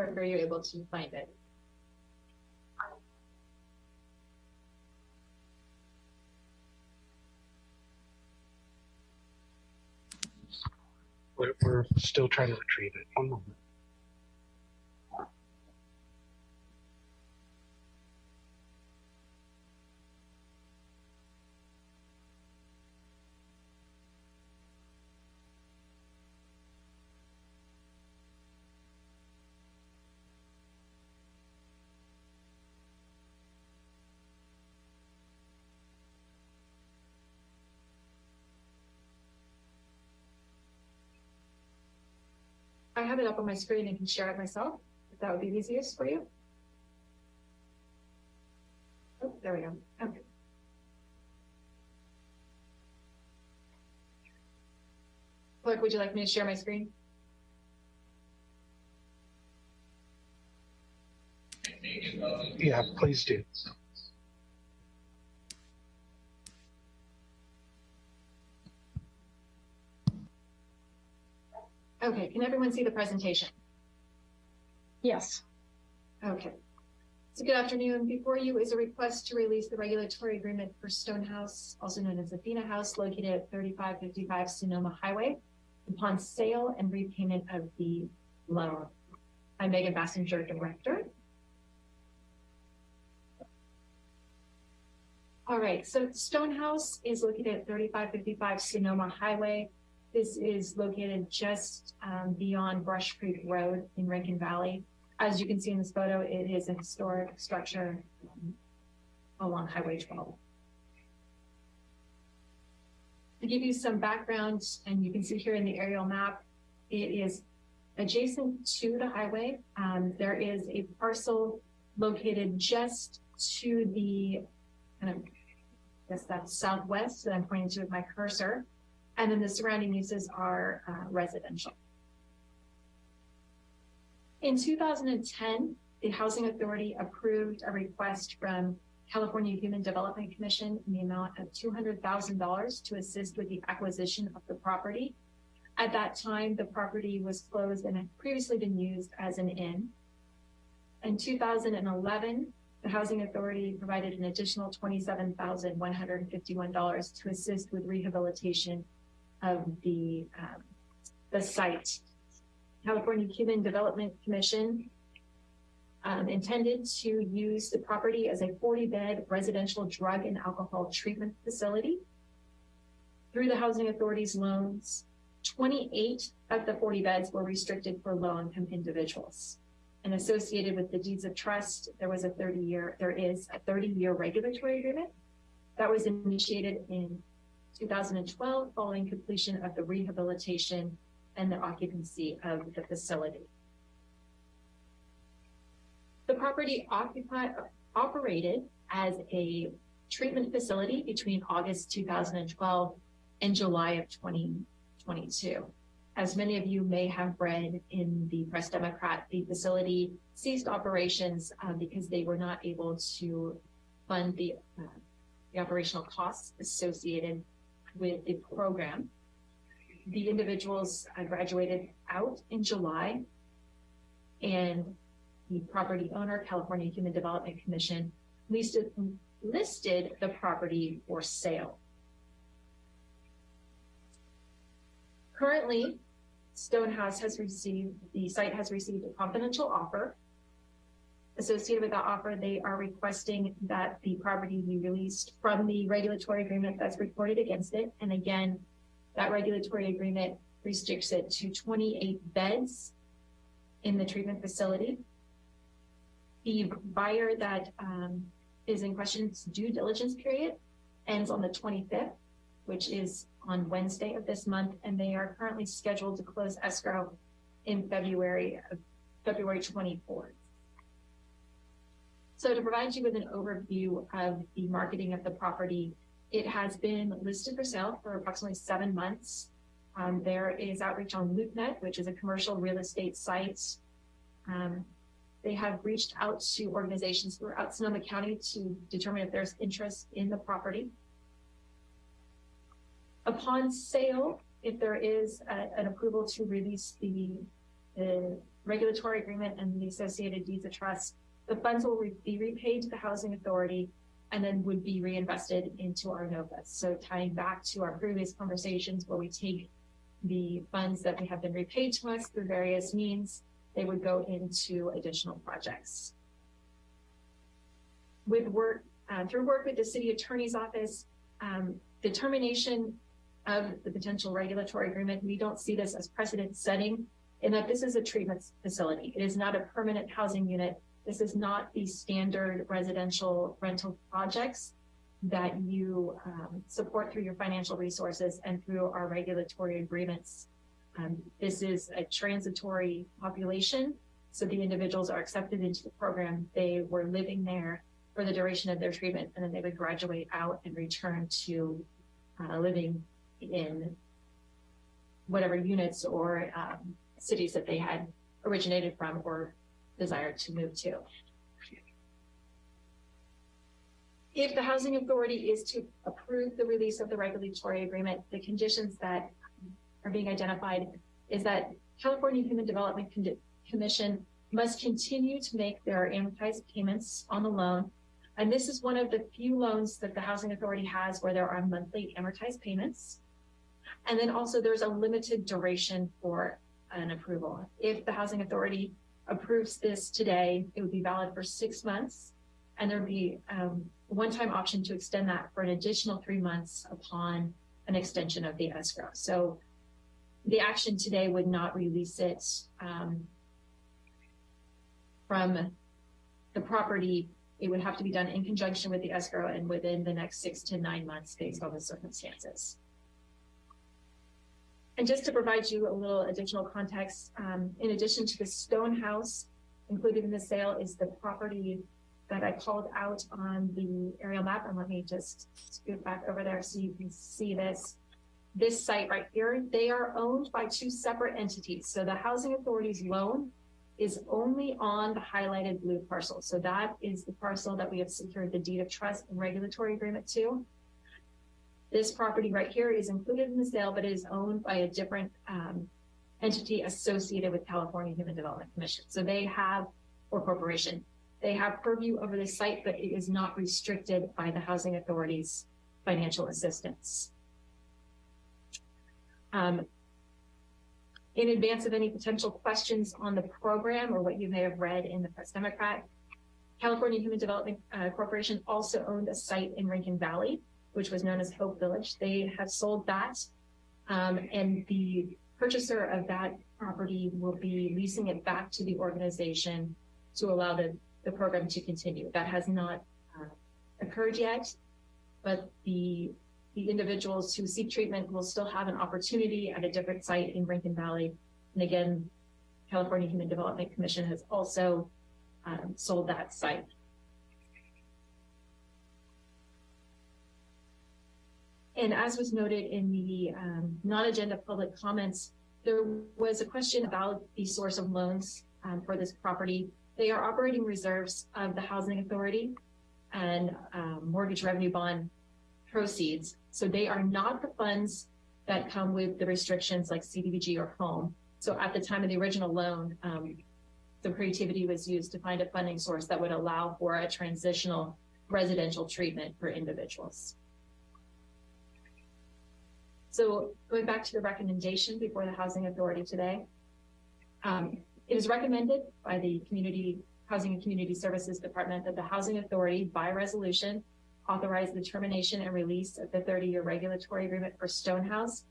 Clerk, are you able to find it? We're, we're still trying to retrieve it. One moment. I have it up on my screen and can share it myself, if that would be easiest for you. Oh, there we go. Okay. Clerk, would you like me to share my screen? Yeah, please do. Okay, can everyone see the presentation? Yes. Okay. So good afternoon. Before you is a request to release the regulatory agreement for Stonehouse, also known as Athena House, located at 3555 Sonoma Highway, upon sale and repayment of the loan. I'm Megan Basinger, Director. All right, so Stonehouse is located at 3555 Sonoma Highway. This is located just um, beyond Brush Creek Road in Rincon Valley. As you can see in this photo, it is a historic structure along Highway 12. To give you some background, and you can see here in the aerial map, it is adjacent to the highway. Um, there is a parcel located just to the kind of, I guess that's southwest that I'm pointing to with my cursor. And then the surrounding uses are uh, residential. In 2010, the Housing Authority approved a request from California Human Development Commission in the amount of $200,000 to assist with the acquisition of the property. At that time, the property was closed and had previously been used as an inn. In 2011, the Housing Authority provided an additional $27,151 to assist with rehabilitation of the, um, the site. California Human Development Commission um, intended to use the property as a 40-bed residential drug and alcohol treatment facility. Through the Housing Authority's loans, 28 of the 40 beds were restricted for low-income individuals. And associated with the deeds of trust, there was a 30-year, there is a 30-year regulatory agreement that was initiated in 2012 following completion of the rehabilitation and the occupancy of the facility. The property occupied, operated as a treatment facility between August 2012 and July of 2022. As many of you may have read in the Press Democrat, the facility ceased operations uh, because they were not able to fund the, uh, the operational costs associated with the program. The individuals uh, graduated out in July and the property owner, California Human Development Commission, listed, listed the property for sale. Currently, Stonehouse has received, the site has received a confidential offer. Associated with that offer, they are requesting that the property be released from the regulatory agreement that's recorded against it. And again, that regulatory agreement restricts it to 28 beds in the treatment facility. The buyer that um, is in question's due diligence period ends on the 25th, which is on Wednesday of this month, and they are currently scheduled to close escrow in February of February 24th. So to provide you with an overview of the marketing of the property, it has been listed for sale for approximately seven months. Um, there is outreach on LoopNet, which is a commercial real estate site. Um, they have reached out to organizations throughout Sonoma County to determine if there's interest in the property. Upon sale, if there is a, an approval to release the, the regulatory agreement and the associated deeds of trust, the funds will re be repaid to the housing authority and then would be reinvested into our NOFAs. So tying back to our previous conversations where we take the funds that we have been repaid to us through various means, they would go into additional projects. With work, uh, through work with the city attorney's office, um, determination of the potential regulatory agreement, we don't see this as precedent setting in that this is a treatment facility. It is not a permanent housing unit. This is not the standard residential rental projects that you um, support through your financial resources and through our regulatory agreements. Um, this is a transitory population, so the individuals are accepted into the program. They were living there for the duration of their treatment, and then they would graduate out and return to uh, living in whatever units or um, cities that they had originated from or desired to move to. If the housing authority is to approve the release of the regulatory agreement, the conditions that are being identified is that California Human Development Con Commission must continue to make their amortized payments on the loan. And this is one of the few loans that the housing authority has where there are monthly amortized payments. And then also there's a limited duration for an approval. If the housing authority approves this today, it would be valid for six months. And there'd be um, one-time option to extend that for an additional three months upon an extension of the escrow. So the action today would not release it um, from the property, it would have to be done in conjunction with the escrow and within the next six to nine months based on the circumstances. And just to provide you a little additional context, um, in addition to the stone house included in the sale is the property that I called out on the aerial map. And let me just scoot back over there so you can see this. This site right here, they are owned by two separate entities. So the Housing Authority's loan is only on the highlighted blue parcel. So that is the parcel that we have secured the deed of trust and regulatory agreement to. This property right here is included in the sale, but it is owned by a different um, entity associated with California Human Development Commission. So they have, or corporation, they have purview over the site, but it is not restricted by the Housing Authority's financial assistance. Um, in advance of any potential questions on the program or what you may have read in the Press Democrat, California Human Development uh, Corporation also owned a site in Rincon Valley, which was known as Hope Village. They have sold that, um, and the purchaser of that property will be leasing it back to the organization to allow the, the program to continue. That has not uh, occurred yet, but the the individuals who seek treatment will still have an opportunity at a different site in Rincon Valley. And again, California Human Development Commission has also um, sold that site. And as was noted in the um, non-agenda public comments, there was a question about the source of loans um, for this property. They are operating reserves of the Housing Authority and um, mortgage revenue bond proceeds. So they are not the funds that come with the restrictions like CDBG or home. So at the time of the original loan, um, the creativity was used to find a funding source that would allow for a transitional residential treatment for individuals. So going back to the recommendation before the Housing Authority today, um, it is recommended by the Community Housing and Community Services Department that the Housing Authority, by resolution, authorize the termination and release of the 30-year regulatory agreement for Stonehouse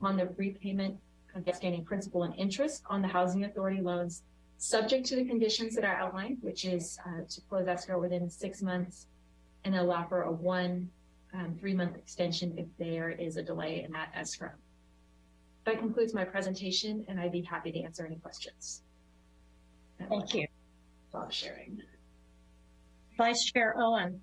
on the repayment of outstanding principal and interest on the Housing Authority loans, subject to the conditions that are outlined, which is uh, to close escrow within six months and allow for a one um, three-month extension if there is a delay in that escrow. That concludes my presentation, and I'd be happy to answer any questions. Thank you. Stop sharing. Vice Chair Owen.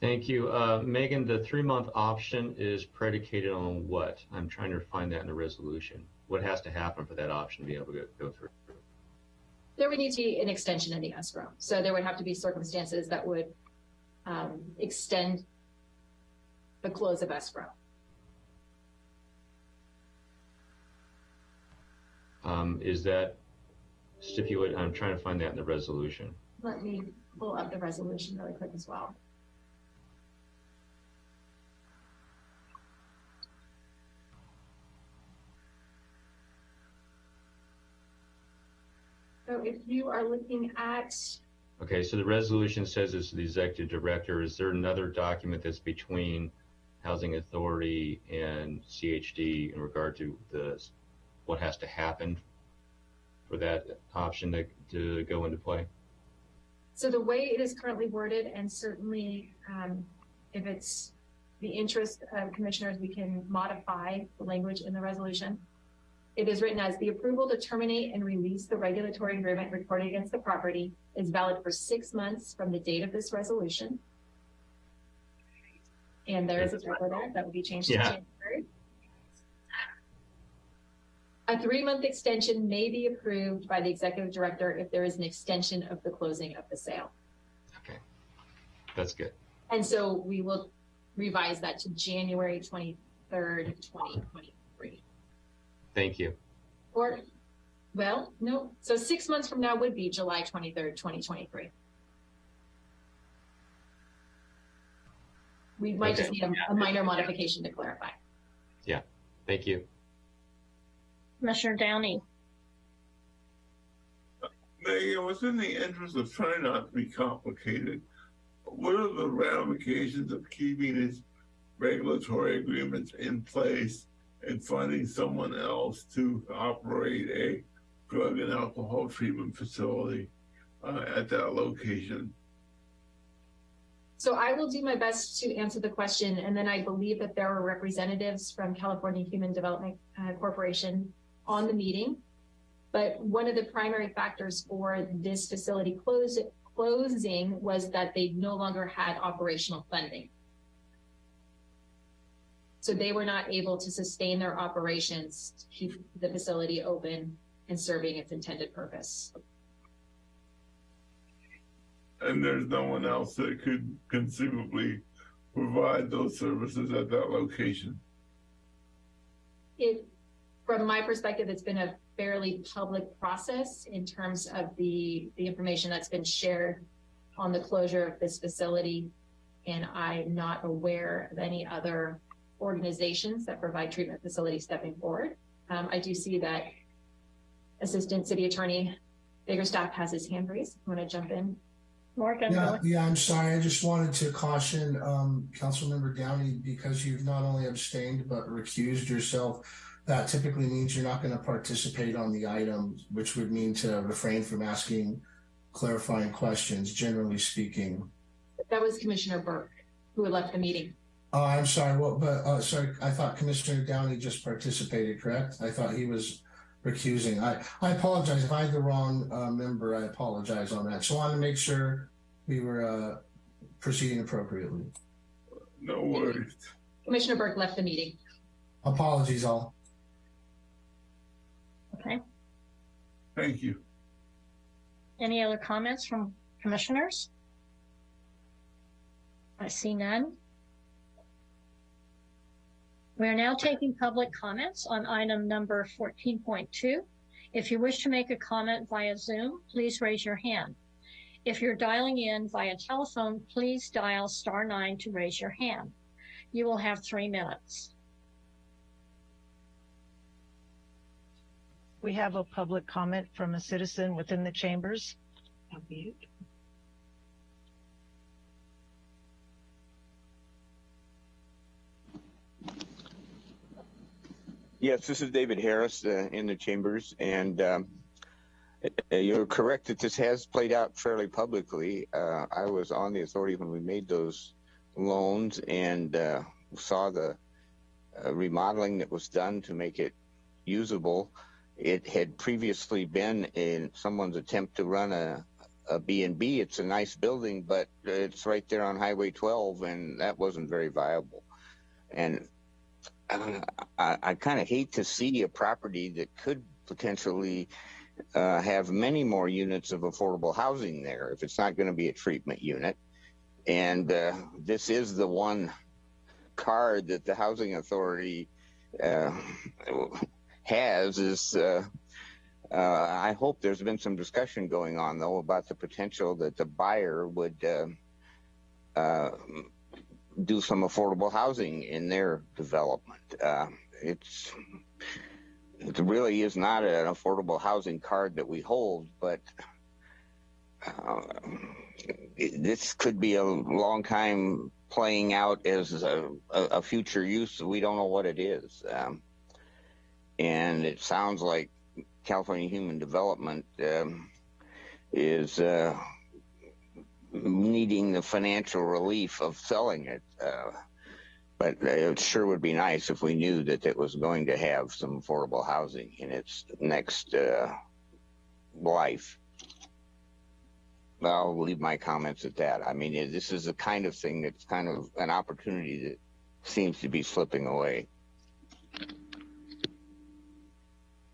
Thank you. Uh, Megan, the three-month option is predicated on what? I'm trying to find that in the resolution. What has to happen for that option to be able to go, go through? There would need to be an extension in the escrow. So there would have to be circumstances that would um, extend the close of escrow. Um, is that stipulate? I'm trying to find that in the resolution. Let me pull up the resolution really quick as well. So if you are looking at, Okay, so the resolution says it's the executive director. Is there another document that's between Housing Authority and CHD in regard to the what has to happen for that option to, to go into play? so the way it is currently worded, and certainly um, if it's the interest of commissioners, we can modify the language in the resolution. It is written as the approval to terminate and release the regulatory agreement recorded against the property is valid for six months from the date of this resolution. And there is a typo there that will be changed to January. A three-month extension may be approved by the executive director if there is an extension of the closing of the sale. Okay, that's good. And so we will revise that to January twenty-third, twenty twenty-three. Thank you. Or, well, no, so six months from now would be July twenty-third, twenty twenty-three. We might just need a, a minor modification to clarify. Yeah. Thank you. Commissioner Downey. Uh, Megan, within the interest of trying not to be complicated, what are the ramifications of keeping these regulatory agreements in place and finding someone else to operate a drug and alcohol treatment facility uh, at that location? So I will do my best to answer the question, and then I believe that there were representatives from California Human Development uh, Corporation on the meeting. But one of the primary factors for this facility close, closing was that they no longer had operational funding. So they were not able to sustain their operations to keep the facility open and serving its intended purpose. And there's no one else that could conceivably provide those services at that location. It, from my perspective, it's been a fairly public process in terms of the, the information that's been shared on the closure of this facility. And I'm not aware of any other organizations that provide treatment facilities stepping forward. Um, I do see that Assistant City Attorney Biggerstaff has his hand raised. Want to jump in? Morgan, Yeah, yeah, I'm sorry. I just wanted to caution um, Councilmember Downey because you've not only abstained but recused yourself. That typically means you're not going to participate on the item, which would mean to refrain from asking clarifying questions, generally speaking. That was Commissioner Burke, who had left the meeting. Oh, I'm sorry. What? But uh, sorry, I thought Commissioner Downey just participated. Correct? I thought he was recusing. I I apologize if I had the wrong uh, member. I apologize on that. So I wanted to make sure we were uh, proceeding appropriately. No worries. Commissioner Burke left the meeting. Apologies, all. Okay. Thank you. Any other comments from commissioners? I see none. We are now taking public comments on item number 14.2. If you wish to make a comment via Zoom, please raise your hand. If you're dialing in via telephone, please dial star nine to raise your hand. You will have three minutes. We have a public comment from a citizen within the chambers. Yes, this is David Harris uh, in the chambers, and um, uh, you're correct that this has played out fairly publicly. Uh, I was on the authority when we made those loans and uh, saw the uh, remodeling that was done to make it usable. It had previously been in someone's attempt to run a, a B&B. It's a nice building, but it's right there on Highway 12, and that wasn't very viable. And I, I kind of hate to see a property that could potentially uh, have many more units of affordable housing there if it's not going to be a treatment unit. And uh, this is the one card that the housing authority uh, has is uh, uh, I hope there's been some discussion going on though about the potential that the buyer would uh, do some affordable housing in their development. Uh, it's it really is not an affordable housing card that we hold, but uh, it, this could be a long time playing out as a, a, future use. We don't know what it is, um, and it sounds like California Human Development um, is. Uh, needing the financial relief of selling it. Uh, but it sure would be nice if we knew that it was going to have some affordable housing in its next uh, life. I'll leave my comments at that. I mean, this is the kind of thing that's kind of an opportunity that seems to be slipping away.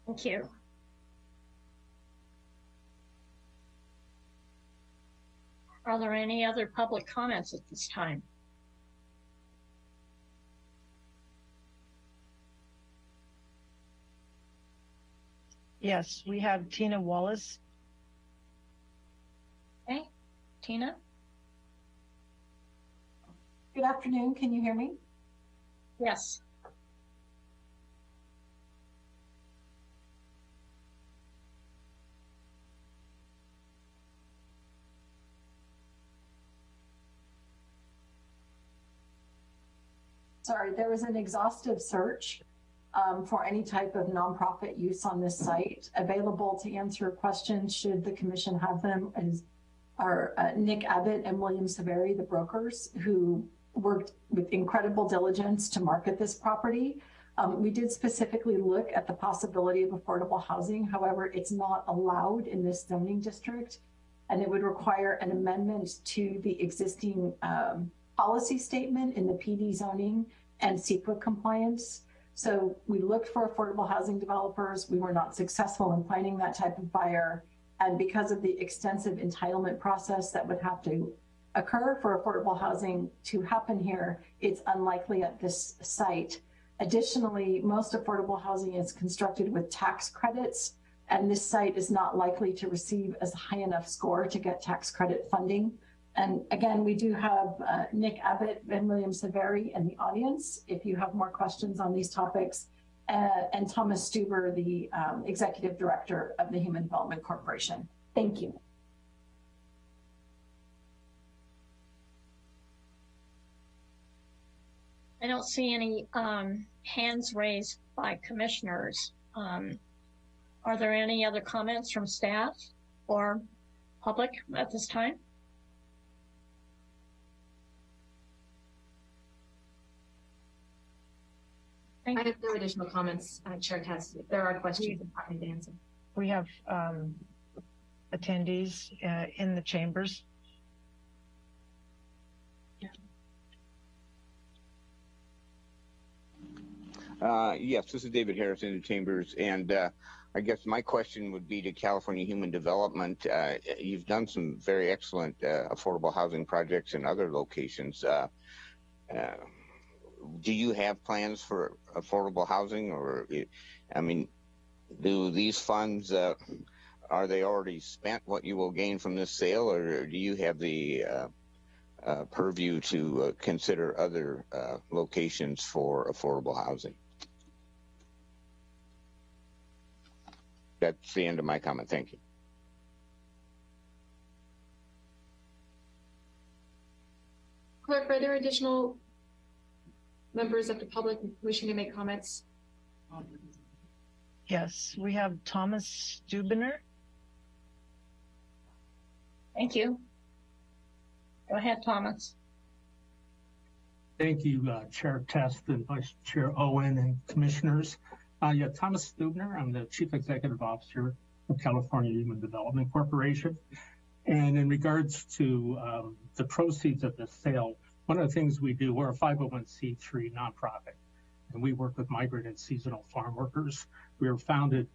Thank you. Are there any other public comments at this time? Yes, we have Tina Wallace. Okay, Tina? Good afternoon. Can you hear me? Yes. Sorry, there was an exhaustive search um, for any type of nonprofit use on this site. Available to answer questions should the commission have them are uh, Nick Abbott and William Severi, the brokers who worked with incredible diligence to market this property. Um, we did specifically look at the possibility of affordable housing. However, it's not allowed in this zoning district and it would require an amendment to the existing um, policy statement in the PD zoning and CEQA compliance. So we looked for affordable housing developers. We were not successful in finding that type of buyer. And because of the extensive entitlement process that would have to occur for affordable housing to happen here, it's unlikely at this site. Additionally, most affordable housing is constructed with tax credits, and this site is not likely to receive as high enough score to get tax credit funding. And again, we do have uh, Nick Abbott and William Severi in the audience if you have more questions on these topics, uh, and Thomas Stuber, the um, Executive Director of the Human Development Corporation. Thank you. I don't see any um, hands raised by commissioners. Um, are there any other comments from staff or public at this time? I have no additional comments, uh, Chair Test. If there are questions, I'm happy to answer. We have um, attendees uh, in the chambers. Uh, yes, this is David Harris in the chambers, and uh, I guess my question would be to California Human Development. Uh, you've done some very excellent uh, affordable housing projects in other locations. Uh, uh, do you have plans for affordable housing, or I mean, do these funds uh, are they already spent? What you will gain from this sale, or do you have the uh, uh, purview to consider other locations for affordable housing? that's the end of my comment. Thank you. Clerk, are there additional members of the public wishing to make comments? Yes, we have Thomas Stubiner. Thank you. Go ahead, Thomas. Thank you, uh, Chair Test and Vice Chair Owen and commissioners. Uh, yeah, Thomas Stubner. I'm the Chief Executive Officer of California Human Development Corporation. And in regards to um, the proceeds of the sale, one of the things we do, we're a 501c3 nonprofit, and we work with migrant and seasonal farm workers. We were founded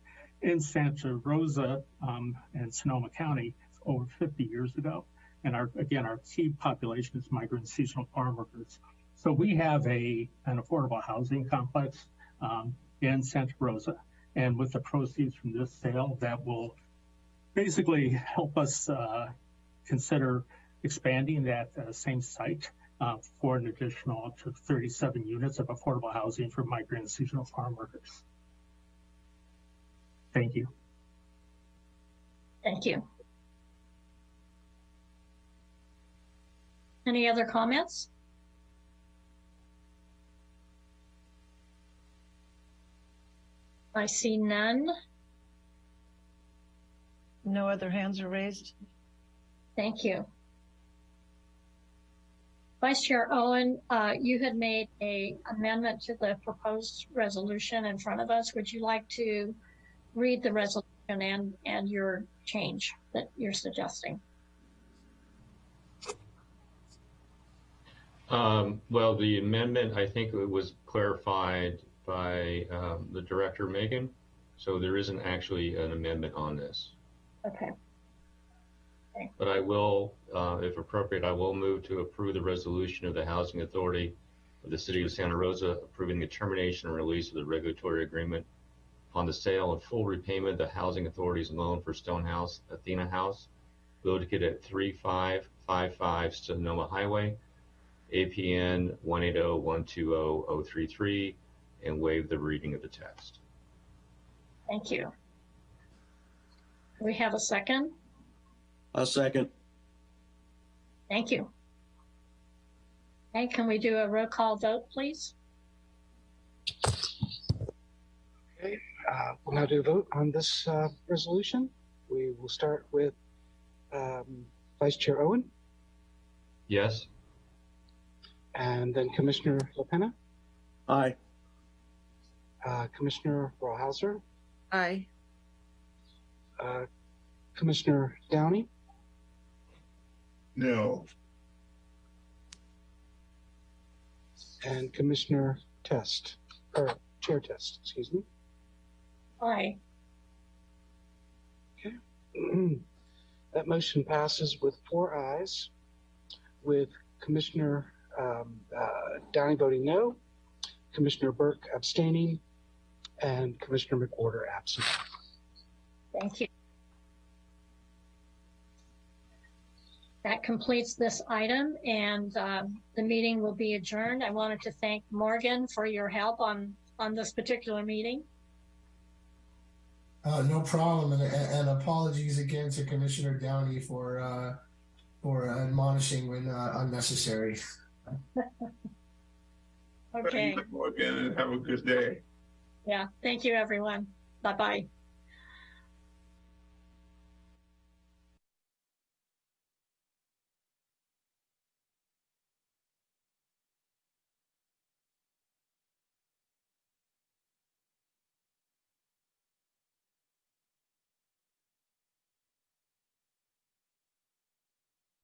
in Santa Rosa um, and Sonoma County over 50 years ago. And our, again, our key population is migrant and seasonal farm workers. So we have a an affordable housing complex um, in Santa Rosa. And with the proceeds from this sale, that will basically help us uh, consider expanding that uh, same site uh, for an additional up to 37 units of affordable housing for migrant and seasonal farm workers. Thank you. Thank you. Any other comments? I see none. No other hands are raised. Thank you. Vice Chair Owen, uh, you had made a amendment to the proposed resolution in front of us. Would you like to read the resolution and, and your change that you're suggesting? Um, well, the amendment, I think it was clarified by um, the director, Megan. So there isn't actually an amendment on this. Okay. But I will, uh, if appropriate, I will move to approve the resolution of the Housing Authority of the City of Santa Rosa approving the termination and release of the regulatory agreement upon the sale and full repayment of the Housing Authority's loan for Stonehouse Athena House, located at 3555 Sonoma Highway, APN 180-120-033, and waive the reading of the text. Thank you. We have a second? A second. Thank you. Okay, can we do a roll call vote, please? Uh, we'll now do a vote on this uh, resolution. We will start with um, Vice Chair Owen Yes? and then Commissioner LaPena, Aye. uh, Commissioner Rawhauser, Aye. uh, Commissioner Downey, No. and Commissioner Test, or Chair Test, excuse me. Aye. Okay. that motion passes with four ayes, with Commissioner um, uh, Downey voting no, Commissioner Burke abstaining, and Commissioner McWhorter absent. Thank you. That completes this item and um, the meeting will be adjourned. I wanted to thank Morgan for your help on, on this particular meeting. Uh, no problem, and, and apologies again to Commissioner Downey for uh, for admonishing when uh, unnecessary. Okay, Thank you again and have a good day. yeah, thank you, everyone. Bye-bye.